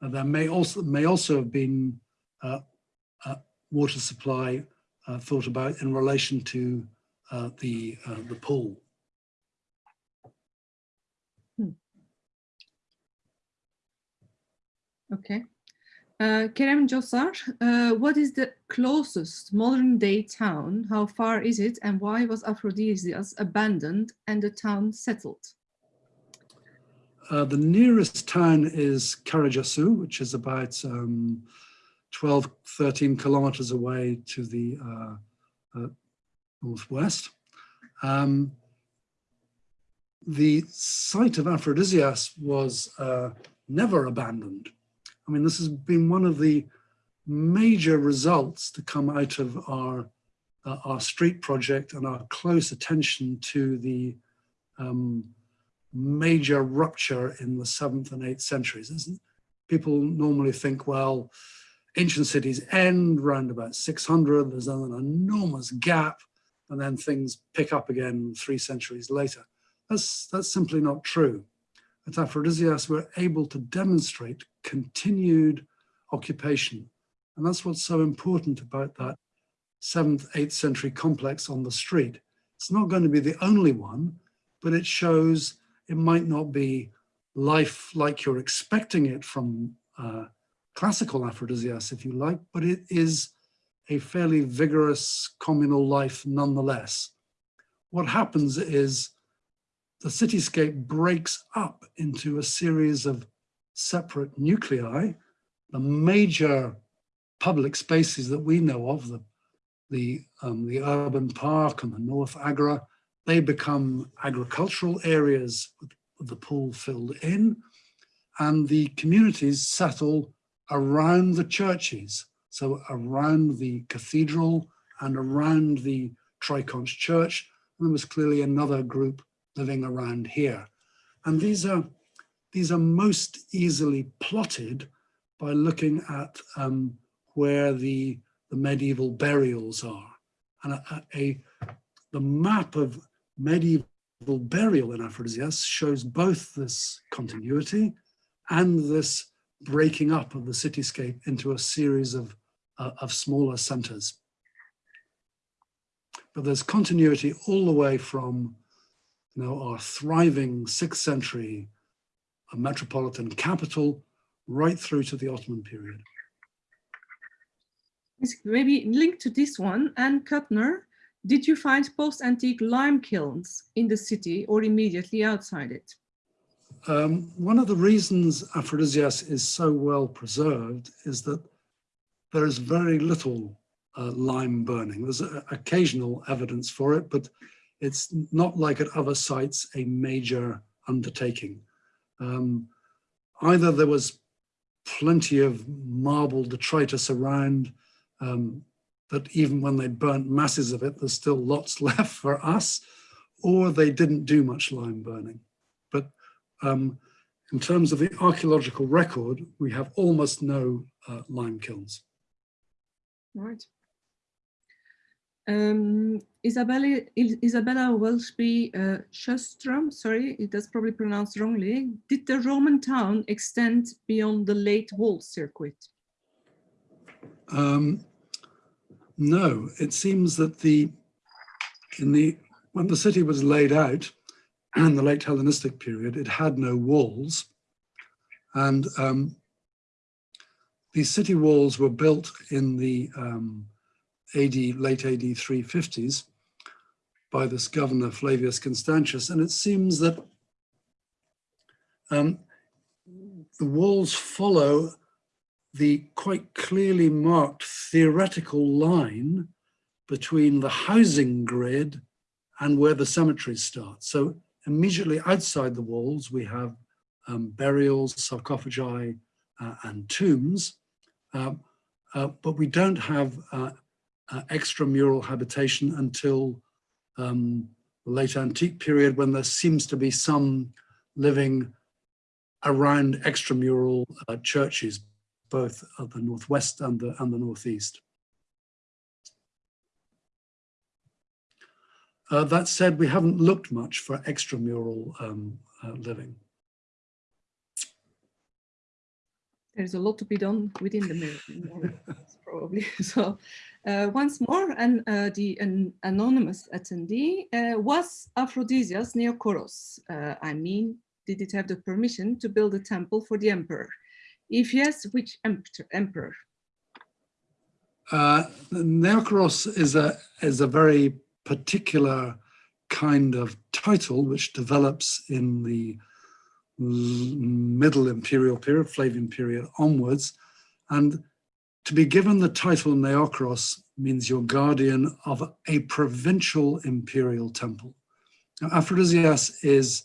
And there may also, may also have been uh, uh, water supply uh, thought about in relation to uh, the, uh, the pool. Okay. Uh, Kerem Josar, uh, what is the closest modern day town? How far is it and why was Aphrodisias abandoned and the town settled? Uh, the nearest town is Karacasu, which is about um, 12, 13 kilometers away to the uh, uh, northwest. Um, the site of Aphrodisias was never abandoned. I mean, this has been one of the major results to come out of our uh, our street project and our close attention to the um, major rupture in the seventh and eighth centuries. People normally think, well, ancient cities end around about 600, there's an enormous gap, and then things pick up again three centuries later. That's, that's simply not true at Aphrodisias were able to demonstrate continued occupation. And that's what's so important about that 7th, 8th century complex on the street. It's not going to be the only one, but it shows it might not be life like you're expecting it from uh, classical Aphrodisias, if you like, but it is a fairly vigorous communal life nonetheless. What happens is the cityscape breaks up into a series of separate nuclei. The major public spaces that we know of, the, the, um, the urban park and the North Agora, they become agricultural areas with, with the pool filled in, and the communities settle around the churches. So around the cathedral and around the Triconch church, and there was clearly another group living around here. And these are, these are most easily plotted by looking at um, where the, the medieval burials are. And a, a, the map of medieval burial in Aphrodisias shows both this continuity and this breaking up of the cityscape into a series of, uh, of smaller centers. But there's continuity all the way from know, our thriving sixth century metropolitan capital right through to the Ottoman period. Maybe linked to this one, Anne Kuttner, did you find post-antique lime kilns in the city or immediately outside it? Um, one of the reasons Aphrodisias is so well preserved is that there is very little uh, lime burning. There's occasional evidence for it, but it's not like at other sites a major undertaking. Um, either there was plenty of marble detritus around um, that even when they burnt masses of it, there's still lots left for us, or they didn't do much lime burning. But um, in terms of the archaeological record, we have almost no uh, lime kilns. Right. Um, Isabella, Isabella Welshby uh, Shostrom, sorry, that's probably pronounced wrongly. Did the Roman town extend beyond the late wall circuit? Um, no, it seems that the in the when the city was laid out in the late Hellenistic period, it had no walls, and um, these city walls were built in the um, AD, late AD 350s by this governor Flavius Constantius. And it seems that um, the walls follow the quite clearly marked theoretical line between the housing grid and where the cemeteries start. So immediately outside the walls, we have um, burials, sarcophagi, uh, and tombs, uh, uh, but we don't have uh, extramural habitation until um, the late antique period when there seems to be some living around extramural uh, churches, both of the northwest and the, and the northeast. Uh, that said, we haven't looked much for extramural um, uh, living. There's a lot to be done within the mirror, probably. So once more, and uh, the an anonymous attendee uh, was Aphrodisias Neokoros. Uh, I mean, did it have the permission to build a temple for the emperor? If yes, which emperor? Uh, Neokoros is a is a very particular kind of title which develops in the middle imperial period, Flavian period onwards. And to be given the title Neokoros means you're guardian of a provincial imperial temple. Now, Aphrodisias is,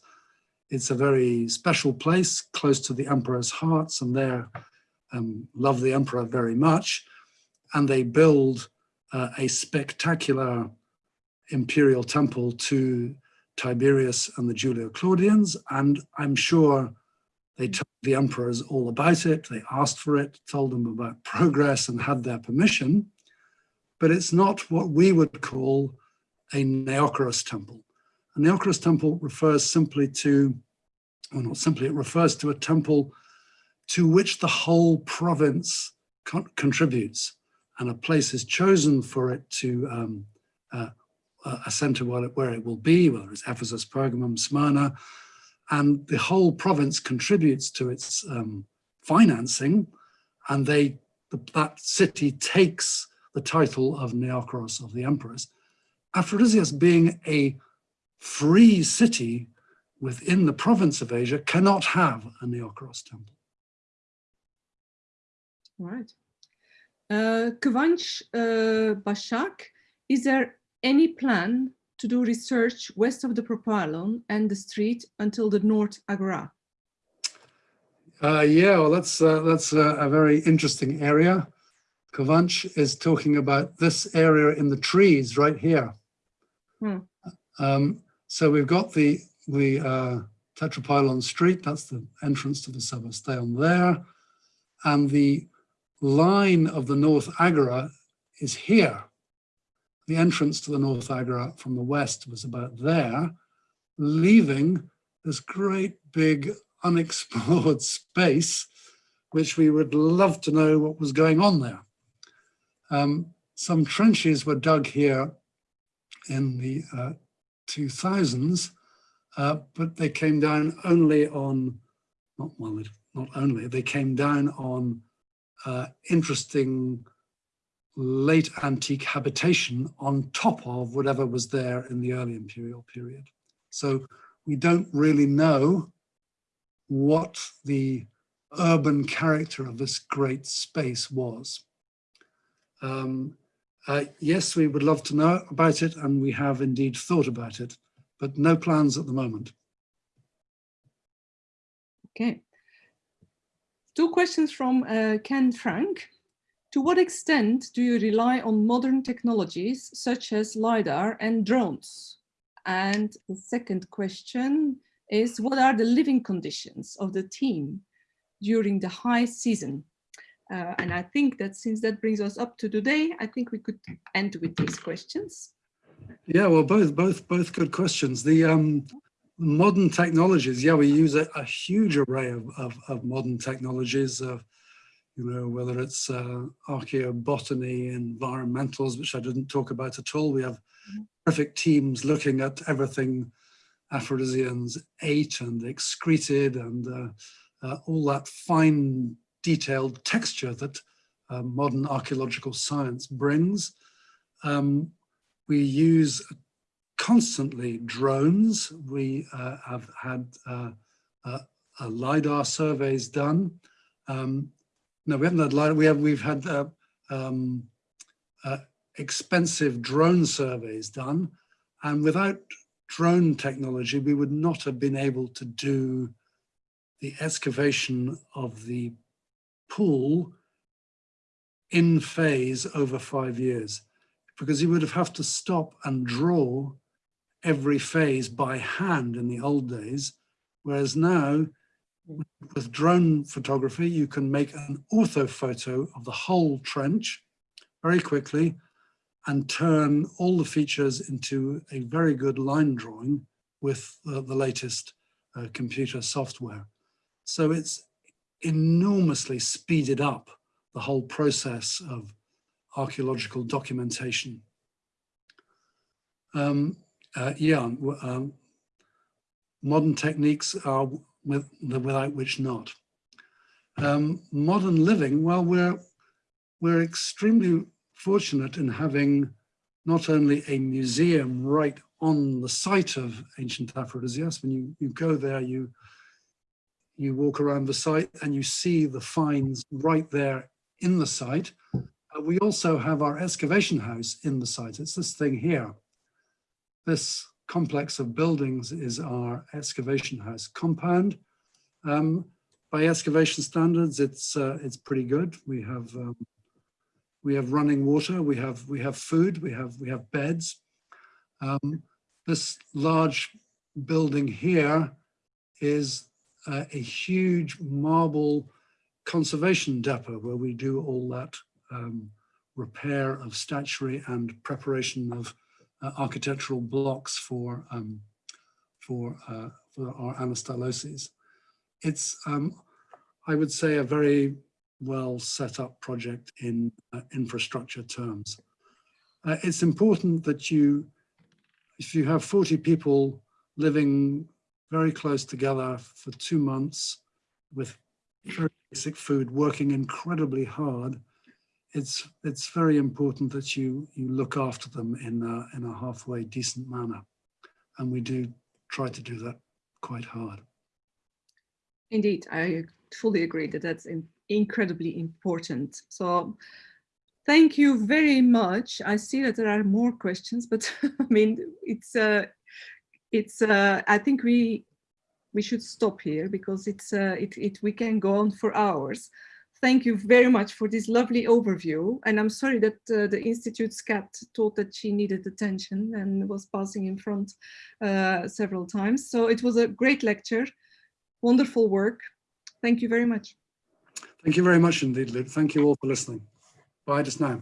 it's a very special place close to the emperor's hearts and they um, love the emperor very much. And they build uh, a spectacular imperial temple to Tiberius and the Julio-Claudians, and I'm sure they told the emperors all about it, they asked for it, told them about progress and had their permission, but it's not what we would call a Neokoros temple. A Neokoros temple refers simply to, or not simply, it refers to a temple to which the whole province con contributes. And a place is chosen for it to um, uh, a center where it, where it will be, whether it's Ephesus, Pergamum, Smyrna, and the whole province contributes to its um, financing, and they the, that city takes the title of Neokoros of the emperors. Aphrodisias being a free city within the province of Asia cannot have a Neokoros temple. Right. Uh, Kvanch uh, Bashak, is there any plan to do research west of the Propylon and the street until the North Agora? Uh, yeah, well, that's uh, that's a, a, very interesting area. Kovanch is talking about this area in the trees right here. Hmm. Um, so we've got the the uh, Tetrapylon Street. That's the entrance to the Sebasteum there, and the line of the North Agora is here the entrance to the North Agora from the west was about there, leaving this great big unexplored space, which we would love to know what was going on there. Um, some trenches were dug here in the uh, 2000s, uh, but they came down only on, not well, not only, they came down on uh, interesting late antique habitation on top of whatever was there in the early imperial period. So we don't really know what the urban character of this great space was. Um, uh, yes, we would love to know about it and we have indeed thought about it, but no plans at the moment. Okay. Two questions from uh, Ken Frank. To what extent do you rely on modern technologies such as LiDAR and drones? And the second question is, what are the living conditions of the team during the high season? Uh, and I think that since that brings us up to today, I think we could end with these questions. Yeah, well, both both both good questions. The um, modern technologies, yeah, we use a, a huge array of, of, of modern technologies. Uh, you know, whether it's uh, archaeobotany, environmentals, which I didn't talk about at all. We have mm-hmm. perfect teams looking at everything Aphrodisians ate and excreted and uh, uh, all that fine detailed texture that uh, modern archaeological science brings. Um, we use constantly drones. We uh, have had uh, uh, LiDAR surveys done. Um, no, we haven't had LiDAR, we have, we've had uh, um, uh, expensive drone surveys done. And without drone technology, we would not have been able to do the excavation of the pool in phase over five years because you would have had to stop and draw every phase by hand in the old days, whereas now with drone photography, you can make an orthophoto of the whole trench very quickly and turn all the features into a very good line drawing with uh, the latest uh, computer software. So it's enormously speeded up the whole process of archaeological documentation. Um, uh, yeah, um, modern techniques are with, the without which not. Um, modern living, well, we're, we're extremely fortunate in having not only a museum right on the site of ancient Aphrodisias, when you, you go there, you, you walk around the site and you see the finds right there in the site. Uh, we also have our excavation house in the site. It's this thing here. This complex of buildings is our excavation house compound. Um, by excavation standards, it's uh, it's pretty good. We have um, we have running water, we have we have food, we have we have beds. Um, this large building here is uh, a huge marble conservation depot where we do all that um, repair of statuary and preparation of uh, architectural blocks for um, for uh, for our anastyloses. It's um, I would say a very well set up project in uh, infrastructure terms. Uh, it's important that you, if you have 40 people living very close together for two months with very basic food, working incredibly hard, it's it's very important that you you look after them in a, in a halfway decent manner, and we do try to do that quite hard. Indeed, I fully agree that that's incredibly important. So thank you very much. I see that there are more questions, but I mean, it's, uh, it's, uh, I think we, we should stop here because it's, uh, it, it, we can go on for hours. Thank you very much for this lovely overview. And I'm sorry that uh, the Institute's cat thought that she needed attention and was passing in front uh, several times. So it was a great lecture, wonderful work. Thank you very much. Thank you very much indeed. Thank you all for listening. Bye just now.